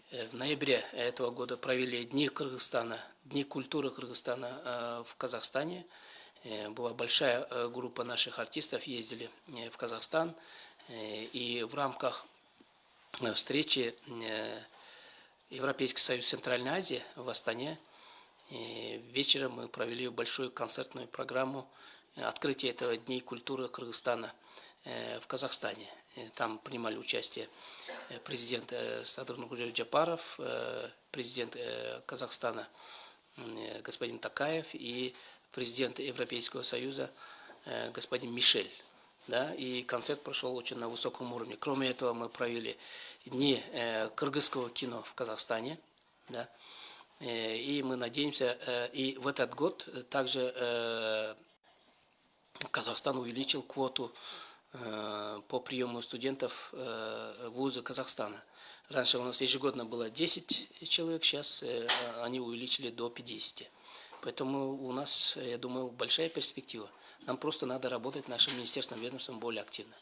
[SPEAKER 1] в ноябре этого года провели Дни Кыргызстана, Дни культуры Кыргызстана в Казахстане. Э, Была большая э, группа наших артистов, ездили э, в Казахстан. И в рамках встречи Европейский союз Центральной Азии в Астане вечером мы провели большую концертную программу открытия этого Дней культуры Кыргызстана в Казахстане. Там принимали участие президент Садыр Нургужев Джапаров, президент Казахстана господин Такаев и президент Европейского Союза э, господин Мишель. Да, и концерт прошел очень на высоком уровне. Кроме этого, мы провели дни э, кыргызского кино в Казахстане. Да, Э, и мы надеемся, и в этот год также Казахстан увеличил квоту по приему студентов вузы Казахстана. Раньше у нас ежегодно было 10 человек, сейчас они увеличили до 50. Поэтому у нас, я думаю, большая перспектива. Нам просто надо работать нашим министерством, ведомством более активно.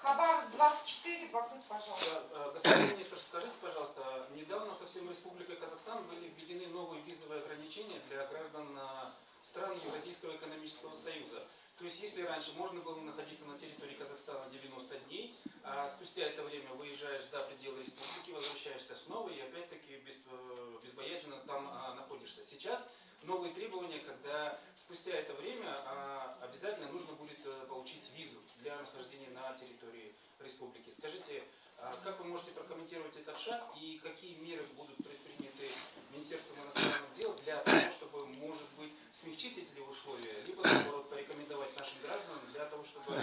[SPEAKER 2] Хабар 24, Баку, пожалуйста.
[SPEAKER 7] Э, Господин министр, скажите, пожалуйста, недавно совсем Республикой Казахстан были введены новые визовые ограничения для граждан э, стран Евразийского экономического союза. То есть, если раньше можно было находиться на территории Казахстана 90 дней, а спустя это время выезжаешь за пределы республики, возвращаешься снова и опять-таки без, э, безбоязненно там а, находишься. Сейчас новые требования, когда спустя это время а, обязательно нужно будет э, получить визу для нахождения на территории республики. Скажите, а как вы можете прокомментировать этот шаг и какие меры будут предприняты Министерством иностранных дел для того, чтобы, может быть, смягчить эти условия, либо, наоборот, порекомендовать нашим гражданам для того, чтобы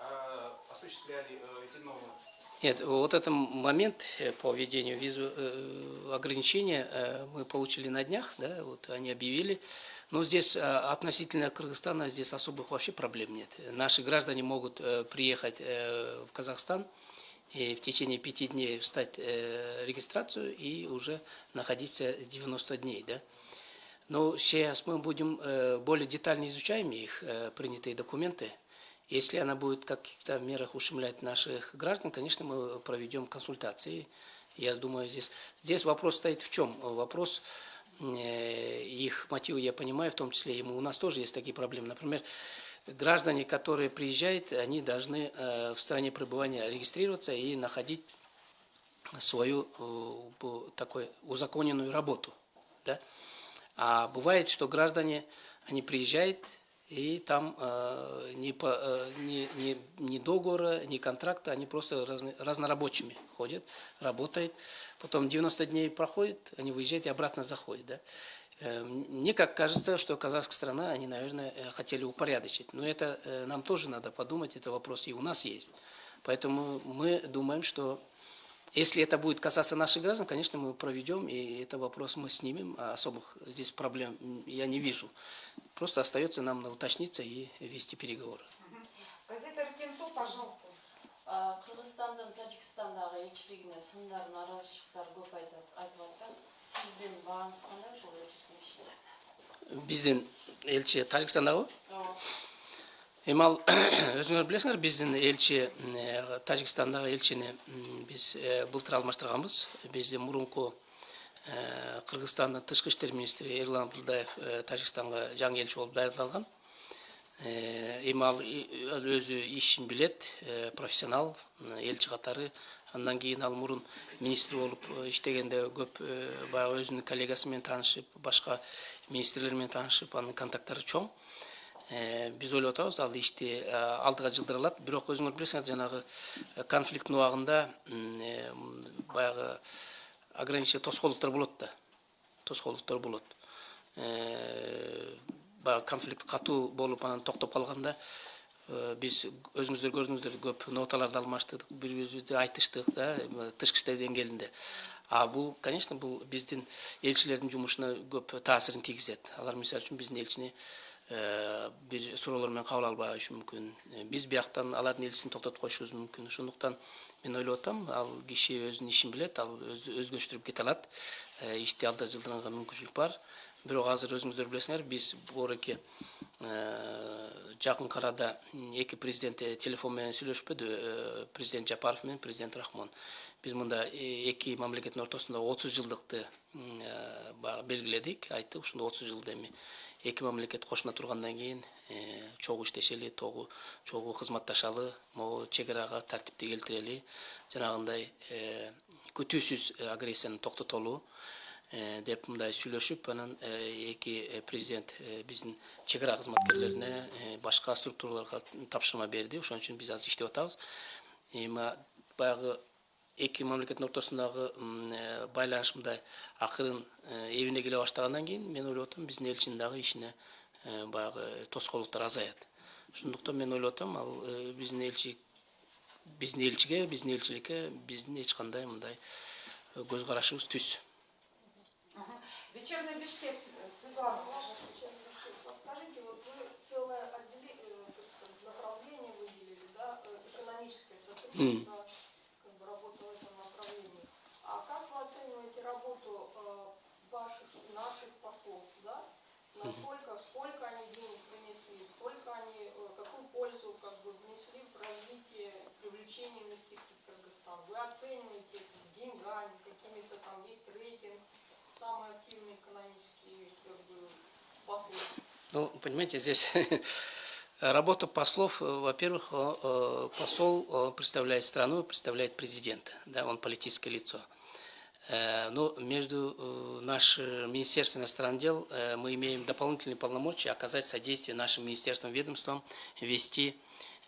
[SPEAKER 7] а, осуществляли э, эти нормы?
[SPEAKER 1] Нет, вот этот момент э, по введению визу э, ограничения э, мы получили на днях, да, вот они объявили. Но здесь относительно Кыргызстана здесь особых вообще проблем нет. Наши граждане могут приехать в Казахстан и в течение пяти дней встать регистрацию и уже находиться 90 дней, да. Но сейчас мы будем более детально изучаем их принятые документы. Если она будет в каких-то мерах ущемлять наших граждан, конечно, мы проведем консультации. Я думаю, здесь, здесь вопрос стоит в чем? Вопрос э, их мотивы, я понимаю, в том числе и у нас тоже есть такие проблемы. Например, граждане, которые приезжают, они должны э, в стране пребывания регистрироваться и находить свою э, такую узаконенную работу. Да? А бывает, что граждане, они приезжают, и там э, ни, по, э, ни, ни, ни договора, ни контракта, они просто разно- разнорабочими ходят, работают. Потом 90 дней проходит, они выезжают и обратно заходят. Да? Э, Мне как кажется, что казахская страна, они, наверное, э, хотели упорядочить. Но это э, нам тоже надо подумать, это вопрос и у нас есть. Поэтому мы думаем, что если это будет касаться наших граждан, конечно, мы проведем, и это вопрос мы снимем, а особых здесь проблем я не вижу. Просто остается нам уточниться и вести переговоры.
[SPEAKER 2] Газета Рекенто, пожалуйста.
[SPEAKER 8] А, Кыргызстандын Тажикстандагы элчилигине сындар нааразычылыктар көп айтат айтып атат. Сиздин бааңыз кандай ошол элчиликтин ишине?
[SPEAKER 1] Биздин элчи Тажикстандагы
[SPEAKER 8] Ооба.
[SPEAKER 1] Емал, [coughs] өзүңөр билесиңер біздің елші, э, Тажикстандағы елшіні біз э, бұлтыр алмаштырганбыз биздин мурунку э, Қырғызстанның тышкы иштер министрі Ерлан Абдылдаев Тәжікстанға жаңа елші болып даярлалған. Емал өзі ішін білет, профессионал, елші қатары. Андан кейін ал мұрын министр болып іштегенде көп баяғы өзінің коллегасымен танышып, башқа министрлермен танышып, анын контакттары чоң. Биз ойлоп атабыз ал ишти э, алдыга жылдыра алат бирок өзүңөр билесиңер жанагы э, конфликттин убагында э, баягы ограничение тоскоолдуктар болот да. Тоскоолдуктар болот. Э, баягы конфликт катуу болуп анан токтоп калганда э, биз өзүңүздөр көрдүңүздөр көп ноталарды алмаштырдык бири бирибизди айтыштык да тышкы иштер деңгээлинде. А бул конечно бул биздин элчилердин жумушуна көп таасирин тийгизет. Алар мисалы үчүн биздин элчини э, бир суроолор кабыл албашы мүмкүн Э, биз бияктан алардын элчисин токтотуп коюшубуз мүмкүн ошондуктан мен ойлоп атам ал киши өзүнүн ишин билет ал өзгөчтүрүп кете алат ишти алда жылдыранга мүмкүнчүлүк бар бирок азыр өзүңүздөр билесиңер биз боореки жакын арада эки президент телефон менен сүйлөшпөдү президент жапаров менен президент рахмон биз мында эки мамлекеттин ортосунда отуз жылдыкты баягы белгиледик айттык ушунда отуз жылда эми эки мамлекет кошуна тургандан кийин чогуу иштешели чогуу кызматташалы могу чек арага тартипти келтирели. Жанагындай күтүүсүз агрессияны токтотолу деп мындай сүйлөшүп анан эки президент биздин чек ара кызматкерлерине башка структураларга тапшырма берди. Ошон үчүн биз азыр иштеп атабыз. Эми баягы эки мамлекеттин ортосундагы э, байланыш мындай акырын э, эбине келе баштагандан кийин мен ойлоп атам биздин элчинин дагы ишине э, баягы тоскоолдуктар азаят ошондуктан мен ойлоп атам ал э, биздин элчи биздин элчиге биздин элчиликке биздин эч кандай мындай э, көз карашыбыз түз.
[SPEAKER 2] Вечерний Бишкек, э, Светлана.
[SPEAKER 6] Подскажите, вот вы целое отделение, направление выделили, да, э, экономическое сотрудничество, как бы работа в этом направлении. А как вы оцениваете работу э, ваших, наших послов, да? Насколько, сколько они денег принесли, сколько они, э, какую пользу как бы внесли в развитие, привлечение инвестиций в Кыргызстан? Вы оцениваете это деньгами, какими-то там есть рейтинг, самые активные экономические как бы, послы?
[SPEAKER 1] Ну, понимаете, здесь [laughs] работа послов, э, во-первых, посол представляет страну, представляет президента, да, он политическое лицо. Э, Но между э, нашим Министерством иностранных дел э, мы имеем дополнительные полномочия оказать содействие нашим министерствам, ведомствам, вести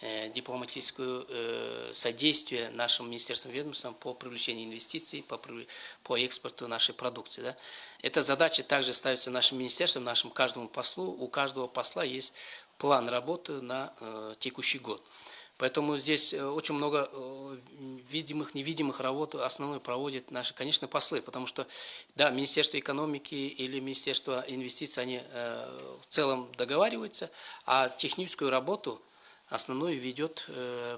[SPEAKER 1] э, дипломатическое э, содействие нашим министерствам, ведомствам по привлечению инвестиций, по, по экспорту нашей продукции. Да. Эта задача также ставится нашим министерством, нашим каждому послу. У каждого посла есть план работы на э, текущий год. Поэтому здесь э, очень много э, видимых, невидимых работ основной проводят наши, конечно, послы, потому что, да, Министерство экономики или Министерство инвестиций, они э, в целом договариваются, а техническую работу основную ведет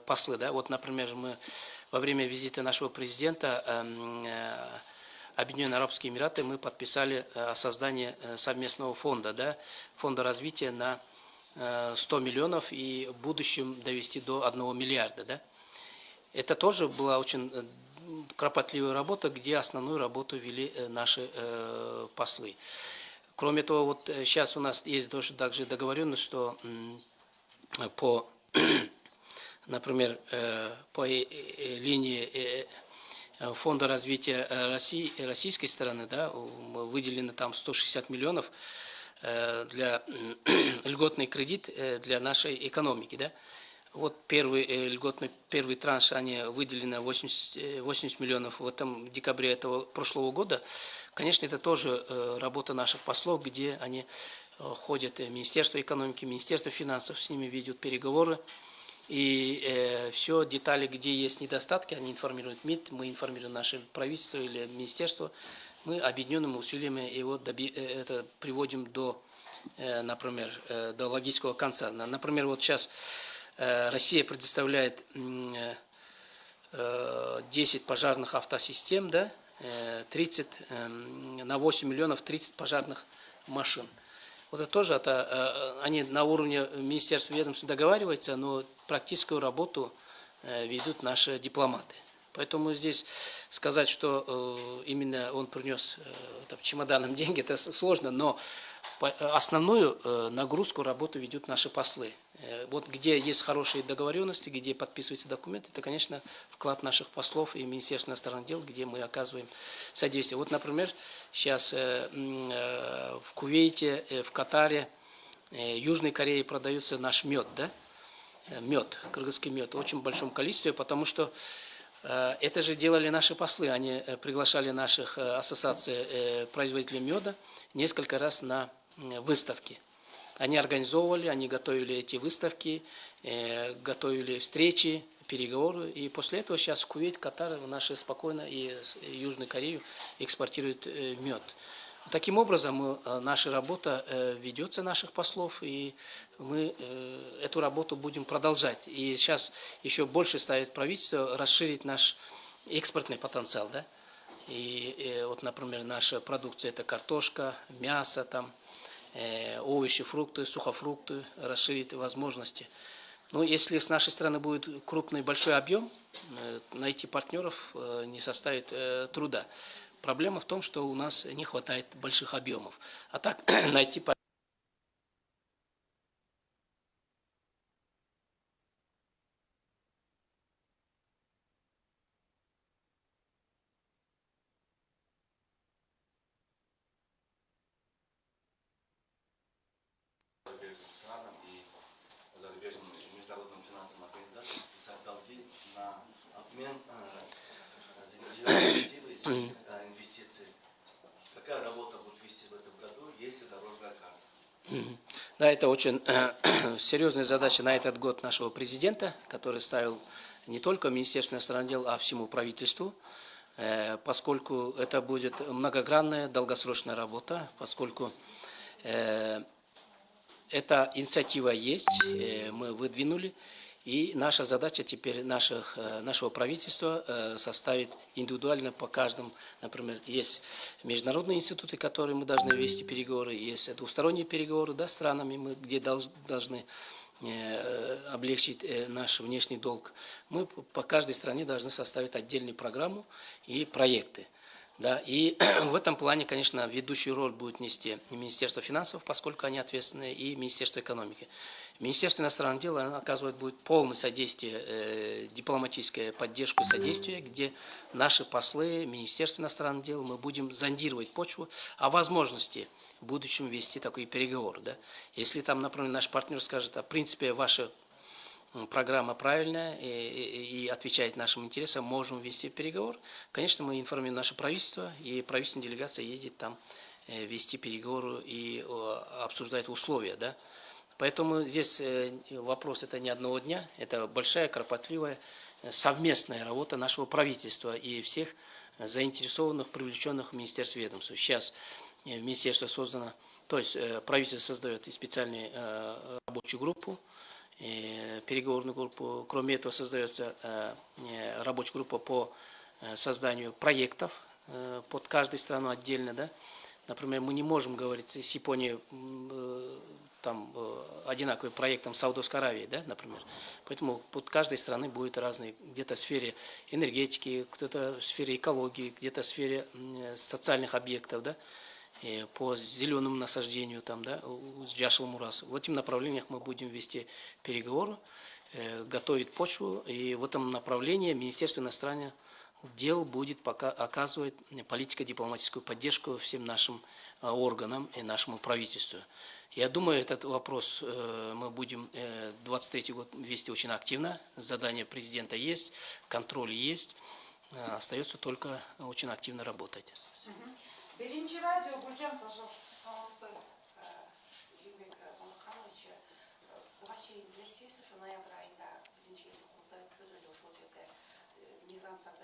[SPEAKER 1] послы, да. Вот, например, мы во время визита нашего президента эм, Объединенные Арабские Эмираты мы подписали о создании совместного фонда, да, фонда развития на 100 миллионов и в будущем довести до 1 миллиарда. Да? Это тоже была очень э, кропотливая работа, где основную работу вели э, наши э, послы. Кроме того, вот сейчас у нас есть также договоренность, что по, [clears throat] например, э, по э, э, линии э, э, Фонда развития э, России, российской стороны, да, выделено там 160 миллионов э, для [clears throat] льготный кредит э, для нашей экономики, да. Вот первый э, льготный, первый транш, они выделено 80, э, 80 миллионов в этом декабре этого прошлого года. Конечно, это тоже э, работа наших послов, где они э, ходят, э, Министерство экономики, Министерство финансов, с ними ведут переговоры. И все детали, где есть недостатки, они информируют МИД, мы информируем наше правительство или министерство. Мы объединенными усилиями его доби- э, это приводим до, э, например, э, до логического конца. На- Например, вот сейчас Россия предоставляет м, э, э, 10 пожарных автосистем, да, э, 30, эм, на 8 миллионов 30 пожарных машин. Вот это тоже, это, они на уровне министерства ведомств договариваются, но практическую работу ведут наши дипломаты. Поэтому здесь сказать, что э, именно он принес э, там, чемоданом [laughs] деньги, это сложно, но э, основную нагрузку работу ведут наши послы. Вот где есть хорошие договоренности, где подписываются документы, это, конечно, вклад наших послов и Министерства иностранных дел, где мы оказываем содействие. Вот, например, сейчас в Кувейте, в Катаре, Южной Корее продается наш мед, да? Мед, кыргызский мед, в очень большом количестве, потому что это же делали наши послы, они э, приглашали наших э, ассоциаций э, производителей меда несколько раз на э, выставки. Они организовывали, они готовили эти выставки, э, готовили встречи, переговоры. И после этого сейчас Кувейт, Катар наши спокойно и Южную Корею экспортируют э, мед. Таким образом, э, наша работа э, ведется наших послов, и мы э, эту работу будем продолжать. И сейчас еще больше ставит правительство расширить наш экспортный потенциал, да. И э, вот, например, наша продукция это картошка, мясо, там, э, овощи, фрукты, сухофрукты, расширить возможности. Ну, если с нашей стороны будет крупный большой объем, найти партнеров не составит труда. Проблема в том, что у нас не хватает больших объемов. А так [clears throat] найти партнеров
[SPEAKER 9] зарубежным странам и зарубежным международным финансовым организациям писать долги на обмен э, зеленой инициативы и э, инвестиций. Какая работа будет вести в этом году, если дорожная карта?
[SPEAKER 1] Да, это очень [clears throat] серьезная задача на этот год нашего президента, который ставил не только Министерству иностранных дел, а всему правительству, э, поскольку это будет многогранная, долгосрочная работа, поскольку э, эта инициатива есть, э, мы выдвинули, и наша задача теперь наших, э, нашего правительства э, составить индивидуально по каждому, например, есть международные институты, которые мы должны вести переговоры, есть двусторонние переговоры да, с странами, мы, где долж- должны э, облегчить наш внешний долг. Мы по- каждой стране должны составить отдельную программу и проекты. Да, и [clears throat] в этом плане, конечно, ведущую роль будет нести Министерство финансов, поскольку они ответственны, и Министерство экономики. Министерство иностранных дел оказывает будет полное содействие, э, дипломатическое поддержку и содействие, где наши послы, Министерство иностранных дел, мы будем зондировать почву о возможности в будущем вести такой переговор. Да? Если там, например, наш партнер скажет, а в принципе ваша программа правильная и, и- и отвечает нашим интересам, можем вести переговор. Конечно, мы информируем наше правительство, и правительственная делегация едет там э, вести переговоры и обсуждать условия. Да? Поэтому здесь э, вопрос это не одного дня, это большая, кропотливая, э, совместная работа нашего правительства и всех э, заинтересованных, привлеченных в Министерство ведомств. Сейчас э, Министерство создано, то есть э, правительство создает специальную э, рабочую группу, э, переговорную группу. Кроме этого создается э, э, рабочая группа по э, созданию проектов э, под каждой страну отдельно, да. Например, мы не можем говорить с Японией э, там э, одинаковый проект там, Саудовской Аравии, да, например. Поэтому под каждой страны будет разный, где-то в сфере энергетики, кто-то в сфере экологии, где-то в сфере м, социальных объектов, да, э, по зеленому насаждению, там, да, с Джашел Мурас. В этих направлениях мы будем вести переговоры, э, готовить почву, и в этом направлении Министерство иностранных дел будет пока оказывать политико-дипломатическую поддержку всем нашим э, органам и нашему правительству. Я думаю, этот вопрос э, мы будем э, 23 год вести очень активно. Задание президента есть, контроль есть. Э, Остается только очень активно работать.
[SPEAKER 3] Саламатсызбы, Жүйбек Балаканович. Буга чейин билесиз, ошо ноябрь айында биринчи курултай өткөрүлдү ошол жерде мигранттарда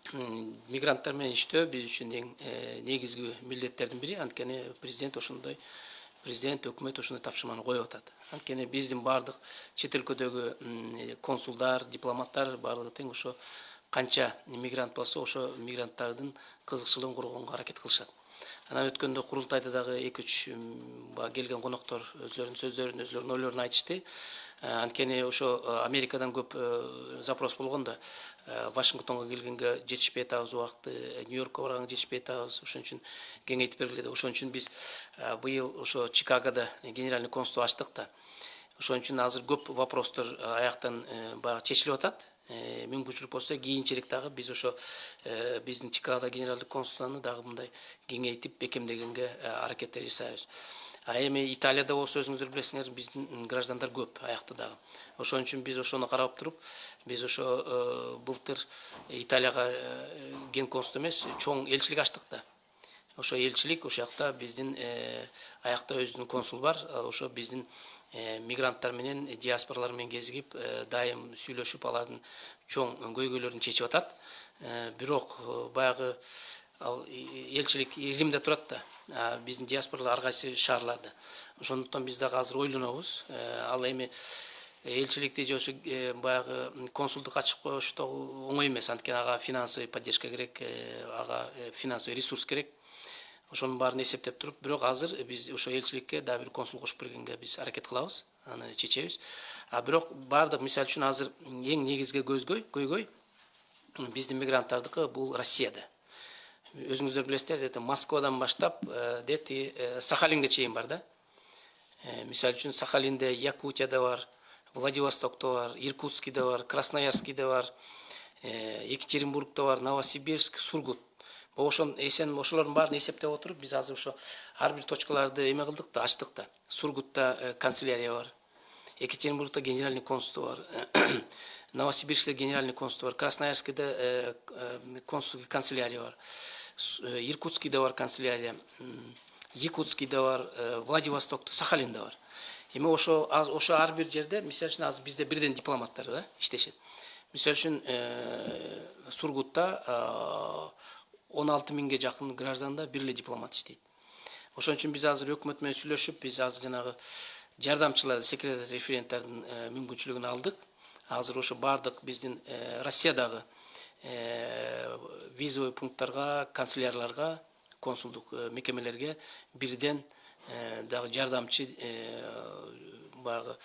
[SPEAKER 1] мигранттар менен иштөө биз үчүн эң э, негизги милдеттердин бири. Анткени президент ошондой президент өкмөт ошондой тапшырманы коюп атат. Анткени биздин баардык чет өлкөдөгү м, консулдар дипломаттар баардыгы тең ошо канча мигрант болсо ошо мигранттардын кызыкчылыгын коргоонго аракет кылышат. Анан өткөндө курултайда дагы эки үч баягы келген коноктор өзлөрүнүн сөздөрүн өзлөрүнүн ойлорун айтышты. Э, анткени ошо э, америкадан көп э, запрос болгон да э, вашингтонго келгенге жетишпей атабыз убакыты нью йоркко барганга жетишпей атабыз ошон үчүн кеңейтип бергиле деп ошон үчүн биз э, быйыл ошо чикагода генеральный консулство ачтык да. Ошон үчүн азыр көп вопростор аяктан э, баягы чечилип атат. Э, мүмкүнчүлүк болсо кийинчерээк дагы биз ошо э, биздин чикагодо генералдык консулданы дагы мындай кеңейтип бекемдегенге э, аракеттер жасайбыз. А эми италияда болсо өзүңүздөр билесиңер биздин граждандар көп аякта дагы. Ошон үчүн биз ошону карап туруп биз ошо э, былтыр италияга э, ген консул эмес чоң элчилик ачтык да. Ошо элчилик ошол жакта биздин э, аякта өзүнүн консулу бар. Ошо биздин мигранттар менен диаспоралар менен кезигип дайым сүйлөшүп алардын чоң көйгөйлөрүн чечип атат. Бирок баягы ал элчилик римде турат да. Биздин диаспоралар ар кайсы шаарларда ошондуктан биз дагы азыр ойлонобуз Э, ал эми элчиликти же ошо э, баягы консулдук ачып коюш дагы оңой эмес. Анткени ага финансовый поддержка керек э, ага э, финансовый ресурс керек. Ошонун баарын эсептеп туруп бирок азыр биз ошо элчиликке дагы бир консул кошуп бергенге биз аракет кылабыз аны чечебиз. А бирок баардык мисалы үчүн азыр эң негизги көзгөй көйгөй биздин мигранттардыкы бул россияда. Өзүңүздөр билесиздер это москвадан баштап э, дети э, сахалинге чейин бар да. Э, мисалы үчүн сахалинде якутияда бар владивостокто бар иркутскийде бар красноярскийде бар екатеринбургда бар новосибирск сургут. Ошон эсен ошолордун баарын эсептеп отуруп биз азыр ошо ар бир точкаларды эме кылдык да ачтык да. Сургутта канцелярия бар екатеринбургда генеральный консул бар [clears throat] новосибирскте генеральный консул бар красноярскийде консулский канцелярия бар. Иркутскийде бар канцелярия якутскийде бар э, владивостокто сахалинде бар эми ошо ошо ар бир жерде мисалы үчүн азыр бизде бирден дипломаттар да иштешет. Мисалы үчүн э, сургутта он алты миңге жакын гражданда бир дипломат иштейт. Ошон үчүн биз азыр өкмөт менен сүйлөшүп биз азыр жанагы жардамчылар секретарь референттардын э, мүмкүнчүлүгүн алдык. Азыр ошо баардык биздин э, россиядагы э, визовый пункттарга канцелярларга консулдук э, мекемелерге бирден э, дагы жардамчы э, баягы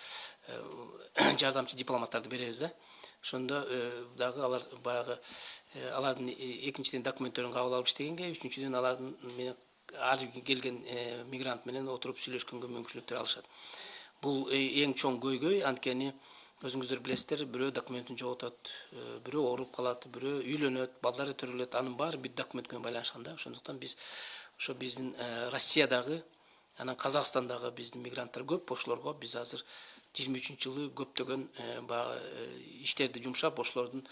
[SPEAKER 1] э, [coughs] жардамчы дипломаттарды беребиз да. Ошондо э, дагы алар баягы э, алардын э, экинчиден документтерин кабыл алып иштегенге үчүнчүдөн алардын менен ар келген э, мигрант менен отуруп сүйлөшкөнгө мүмкүнчүлүктөр алышат. Бул э, эң чоң көйгөй анткени өзүңүздөр билесиздер бирөө документин жоготот э, бирөө ооруп калат бирөө үйлөнөт балдары төрөлөт анын баары бир документ менен байланышкан да. Ошондуктан биз ошо биздин э, россиядагы анан казакстандагы биздин мигранттар көп ошолорго биз азыр жыйырма үчүнчү жылы көптөгөн э, баягы иштерди жумшап ошолордун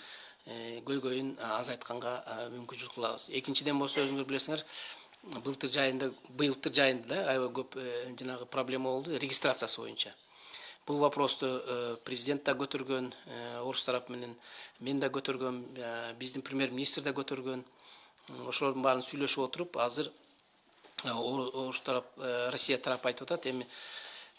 [SPEAKER 1] көйгөйүн азайтканга мүмкүнчүлүк кылабыз. Экинчиден болсо өзүңүздөр билесиңер былтыр жайында быйылтыр жайында да аябай көп жанагы проблема болду. Регистрациясы боюнча. Бул вопросту э, президент да көтөргөн э, орус тарапы мен да көтөргөм э, көтөргөн. М, ошолордун баарын сүйлөшүп отуруп азыр э, Ор- орус тарап э, россия тарапы айтып атат. Эми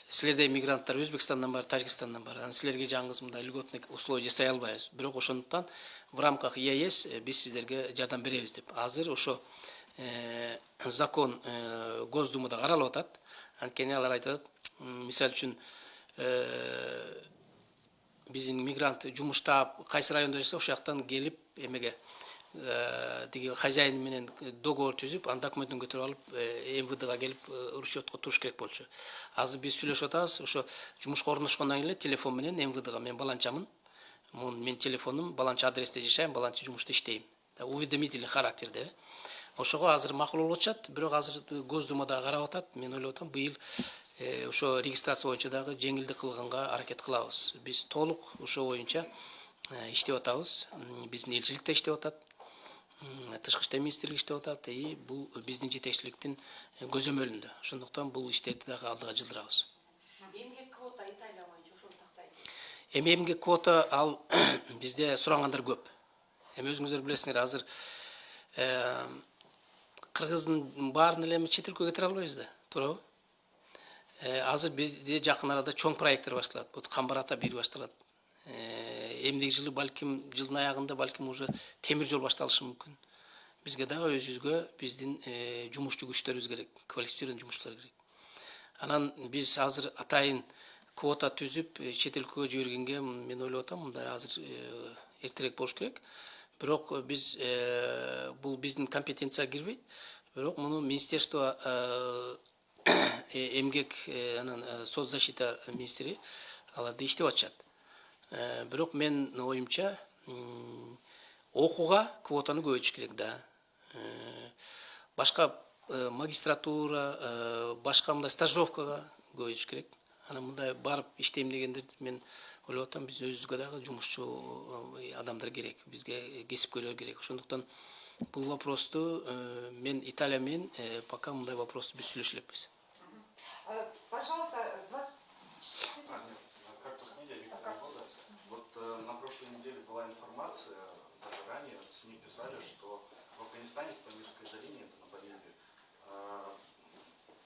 [SPEAKER 1] силерде мигранттар өзбекстандан бар тажикстандан бар анан силерге жаңыңыз мындай льготный условия жасай албайбыз. Бирок ошондуктан в рамках еэс э, биз сиздерге жардам беребиз деп. Азыр ошо э, закон э, госдумада каралып атат. Анткени алар айтып э, биздин мигрант жумуштап кайсы райондо жашаса ошол жактан келип эмеге тиги хозяин менен договор түзүп анын документин көтөрүп алып мвдга келип учетко туруш керек болчу азыр биз сүйлөшүп атабыз ошо жумушка орношкондон эле телефон менен мвдга мен баланчамын менин телефонум баланча адресте жашайм баланча жумушта иштейм уведомительный характерде ошого азыр макул болуп атышат бирок азыр госдумада карап атат мен ойлоп атам быйыл ошо регистрация боюнча дагы жеңилдик кылганга аракет кылабыз. Биз толук ошо боюнча э, иштеп атабыз. Биздин элчилик да иштеп атат. Тышкы иштер министрлиги иштеп атат. И бул биздин жетекчиликтин э, көзөмөлүндө. Ошондуктан бул иштерди дагы алдыга жылдырабыз.
[SPEAKER 3] Эмгек квота Италия боюнча ошону тактайт.
[SPEAKER 1] эми эмгек квота ал [clears throat] бизде сурагандар көп. Эми өзүңүздөр билесиңер азыр э, кыргыздын баарын эле эми чет өлкөгө кетире албайбыз да. Туурабы? Э, азыр бизде жакын арада чоң проекттер башталат бут камбар ата бир башталат. Э, эмдиги жылы балким жылдын аягында балким уже темир жол башталышы мүмкүн. Бизге дагы өзүбүзгө биздин э, жумушчу күчтөрүбүз керек квалифицированный жумушчулар керек. Анан биз азыр атайын квота түзүп э, чет өлкөгө жибергенге мен ойлоп атам мындай азыр э, эртерээк болуш керек. Бирок э, биз э, бул биздин компетенцияга кирбейт. Бирок муну министерство э, э, эмгек э, анан э, соцзащита министри алар да иштеп атышат. Э, бирок менин оюмча окууга квотаны көбөйтүш керек да. Э, башка э, магистратура э, башка мындай стажировкага көбөйтүш керек. Анан мындай барып иштейм дегендерди мен ойлоп атам биз өзүбүзгө дагы жумушчу э, адамдар керек бизге кесипкөйлөр керек. Ошондуктан бул вопросту э, мен италия менен э, пока мындай вопросту биз сүйлөшө элекпиз
[SPEAKER 2] Э, Пожалуйста, 20
[SPEAKER 10] А, нет, как-то с медиа Виктор Михайлович. Вот э, на прошлой неделе была информация, даже ранее СМИ писали, что в Афганистане, в Памирской долине, это на Памире, э,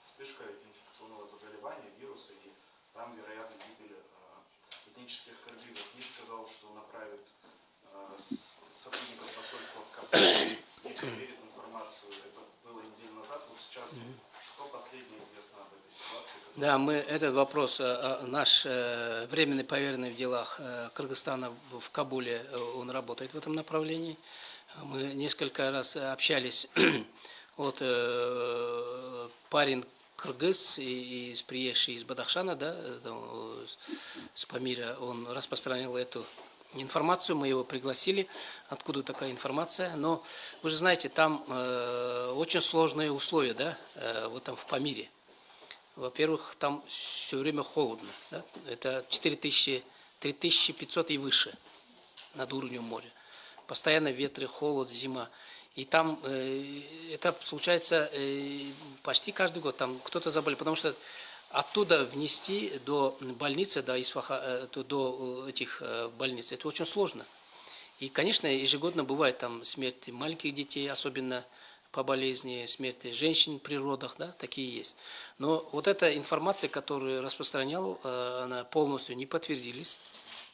[SPEAKER 10] вспышка инфекционного заболевания, вируса, и там, вероятно, гибель э, этнических кыргызов. МИД сказал, что направит э, сотрудников посольства в Кавказе и проверит информацию. Это было неделю назад. Вот сейчас что последнее известно об этой ситуации?
[SPEAKER 1] Да, мы этот вопрос, э, э, наш э, временный поверенный в делах Кыргызстана в Кабуле, он работает в этом направлении. Мы несколько раз общались, [clears throat] вот парень кыргыз, и, и приезжий из Бадахшана, да, с Памира, он распространил эту информацию, мы его пригласили, откуда такая информация, но вы же знаете, там э, очень сложные условия, да, э, в этом в Памире. Во-первых, там все время холодно. Да? Это 4000, 3500 и выше над уровнем моря. Постоянно ветры, холод, зима. И там э, это случается э, почти каждый год. Там кто-то заболел, потому что оттуда внести до больницы, до, Исфаха, э, до, до этих э, больниц, это очень сложно. И, конечно, ежегодно бывает там смерти маленьких детей, особенно по болезни, смерти женщин при родах, да, такие есть. Но вот эта информация, которую распространял, э, она полностью не подтвердились,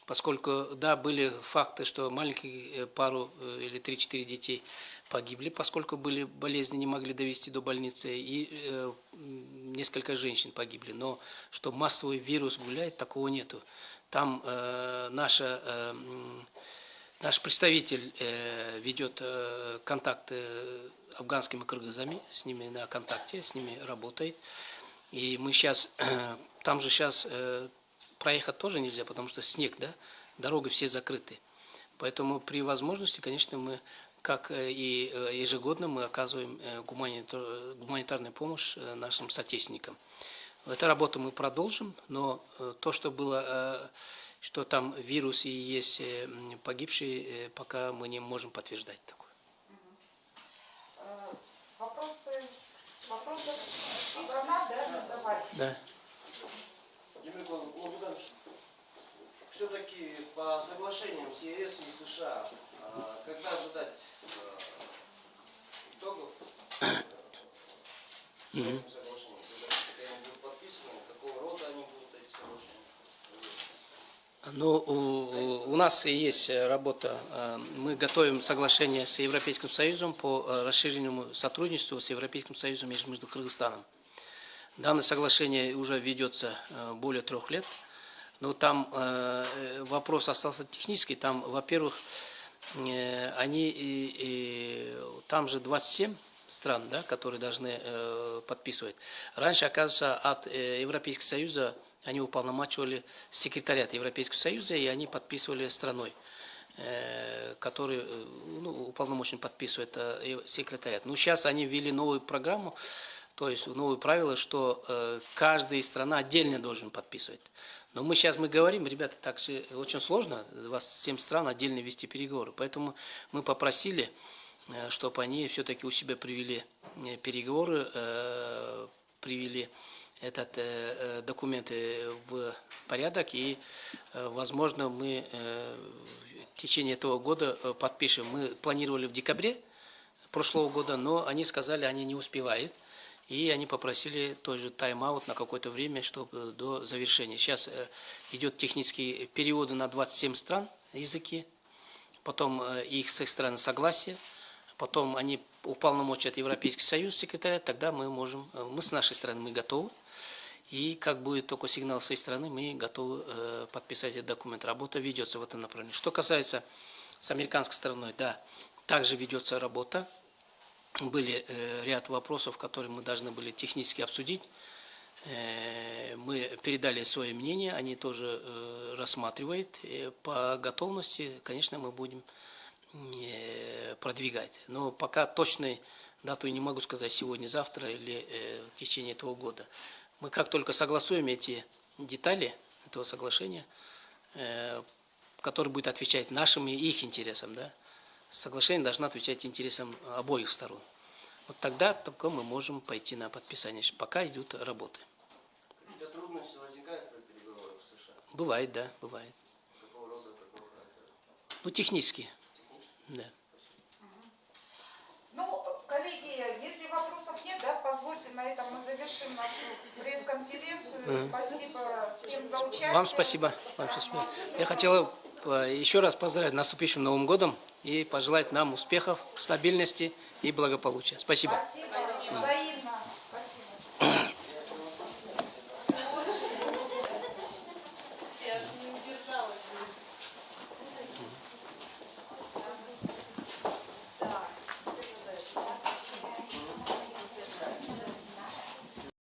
[SPEAKER 1] поскольку, да, были факты, что маленькие э, пару э, или 3-4 детей погибли, поскольку были болезни, не могли довести до больницы, и э, несколько женщин погибли. Но что массовый вирус гуляет, такого нету. Там э, наша э, Наш представитель э, ведет э, контакты с афганскими кыргызами, с ними на контакте, с ними работает. И мы сейчас, [clears throat] там же сейчас проехать тоже нельзя, потому что снег, да, дороги все закрыты. Поэтому при возможности, конечно, мы, как э, и э, ежегодно, мы оказываем э, гуманитар- гуманитарную помощь нашим соотечественникам. Эту работу мы продолжим, но то, что было, что там вирус и есть погибшие, пока мы не можем подтверждать такое.
[SPEAKER 2] Вопросы, вопросы страна, да,
[SPEAKER 5] все-таки по соглашениям с ЕС и США, когда ожидать э, итогов соглашениям? Когда они будут подписаны, какого рода они будут, эти соглашения?
[SPEAKER 1] Ну, у, у нас и есть э, работа. Э, Мы готовим соглашение с Европейским Союзом по расширенному сотрудничеству с Европейским Союзом между между Кыргызстаном. Данное соглашение уже ведется более трех лет. Но там вопрос остался технический. Там, во-первых, они и, и там же 27 стран, да, которые должны э, подписывать. Раньше, оказывается, от э, Европейского Союза они уполномачивали секретариат Европейского Союза, и они подписывали страной, э, который э, ну, уполномочен подписывает э, секретариат. Но сейчас они ввели новую программу, то есть новые правила, что э, каждая страна отдельно должен подписывать. Но мы сейчас мы говорим, ребята, так же очень сложно, 27 стран отдельно вести переговоры. Поэтому мы попросили, э, чтобы они все-таки у себя привели э, переговоры, э, привели этот э, э, документы в, порядок и, э, возможно, мы э, в течение этого года э, подпишем. Мы планировали в декабре прошлого года, но они сказали, они не успевают. И они попросили тоже тайм-аут на какое-то время, чтобы до завершения. Сейчас э, идет технические переводы на 27 стран языки, потом э, их с их стороны согласие, потом они уполномочат Европейский Союз секретаря, тогда мы можем, э, мы с нашей стороны мы готовы. И как будет только сигнал с их стороны, мы готовы э, подписать этот документ. Работа ведется в этом направлении. Что касается с американской стороной, да, также ведется работа были э, ряд вопросов, которые мы должны были технически обсудить. Э, мы передали свое мнение, они тоже э, рассматривают. По готовности, конечно, мы будем продвигать. Но пока точной дату не могу сказать сегодня, завтра или в течение этого года. Мы как только согласуем эти детали этого соглашения, который будет отвечать нашим и их интересам, да, соглашение должно отвечать интересам обоих сторон. Вот тогда только мы можем пойти на подписание. Пока идут работы.
[SPEAKER 5] Какие-то трудности возникают при переговорах с США?
[SPEAKER 1] Бывает, да, бывает.
[SPEAKER 5] Какого рода, какого характера?
[SPEAKER 1] Ну, технически, да.
[SPEAKER 2] Ну, коллеги, если вопросов нет, да, позвольте, на этом мы завершим нашу пресс-конференцию. Спасибо всем за участие.
[SPEAKER 1] Вам спасибо. Вам спасибо. Я хотел э, еще раз поздравить наступившим Новым годом и пожелать нам успехов, стабильности и благополучия. Спасибо.
[SPEAKER 2] Спасибо.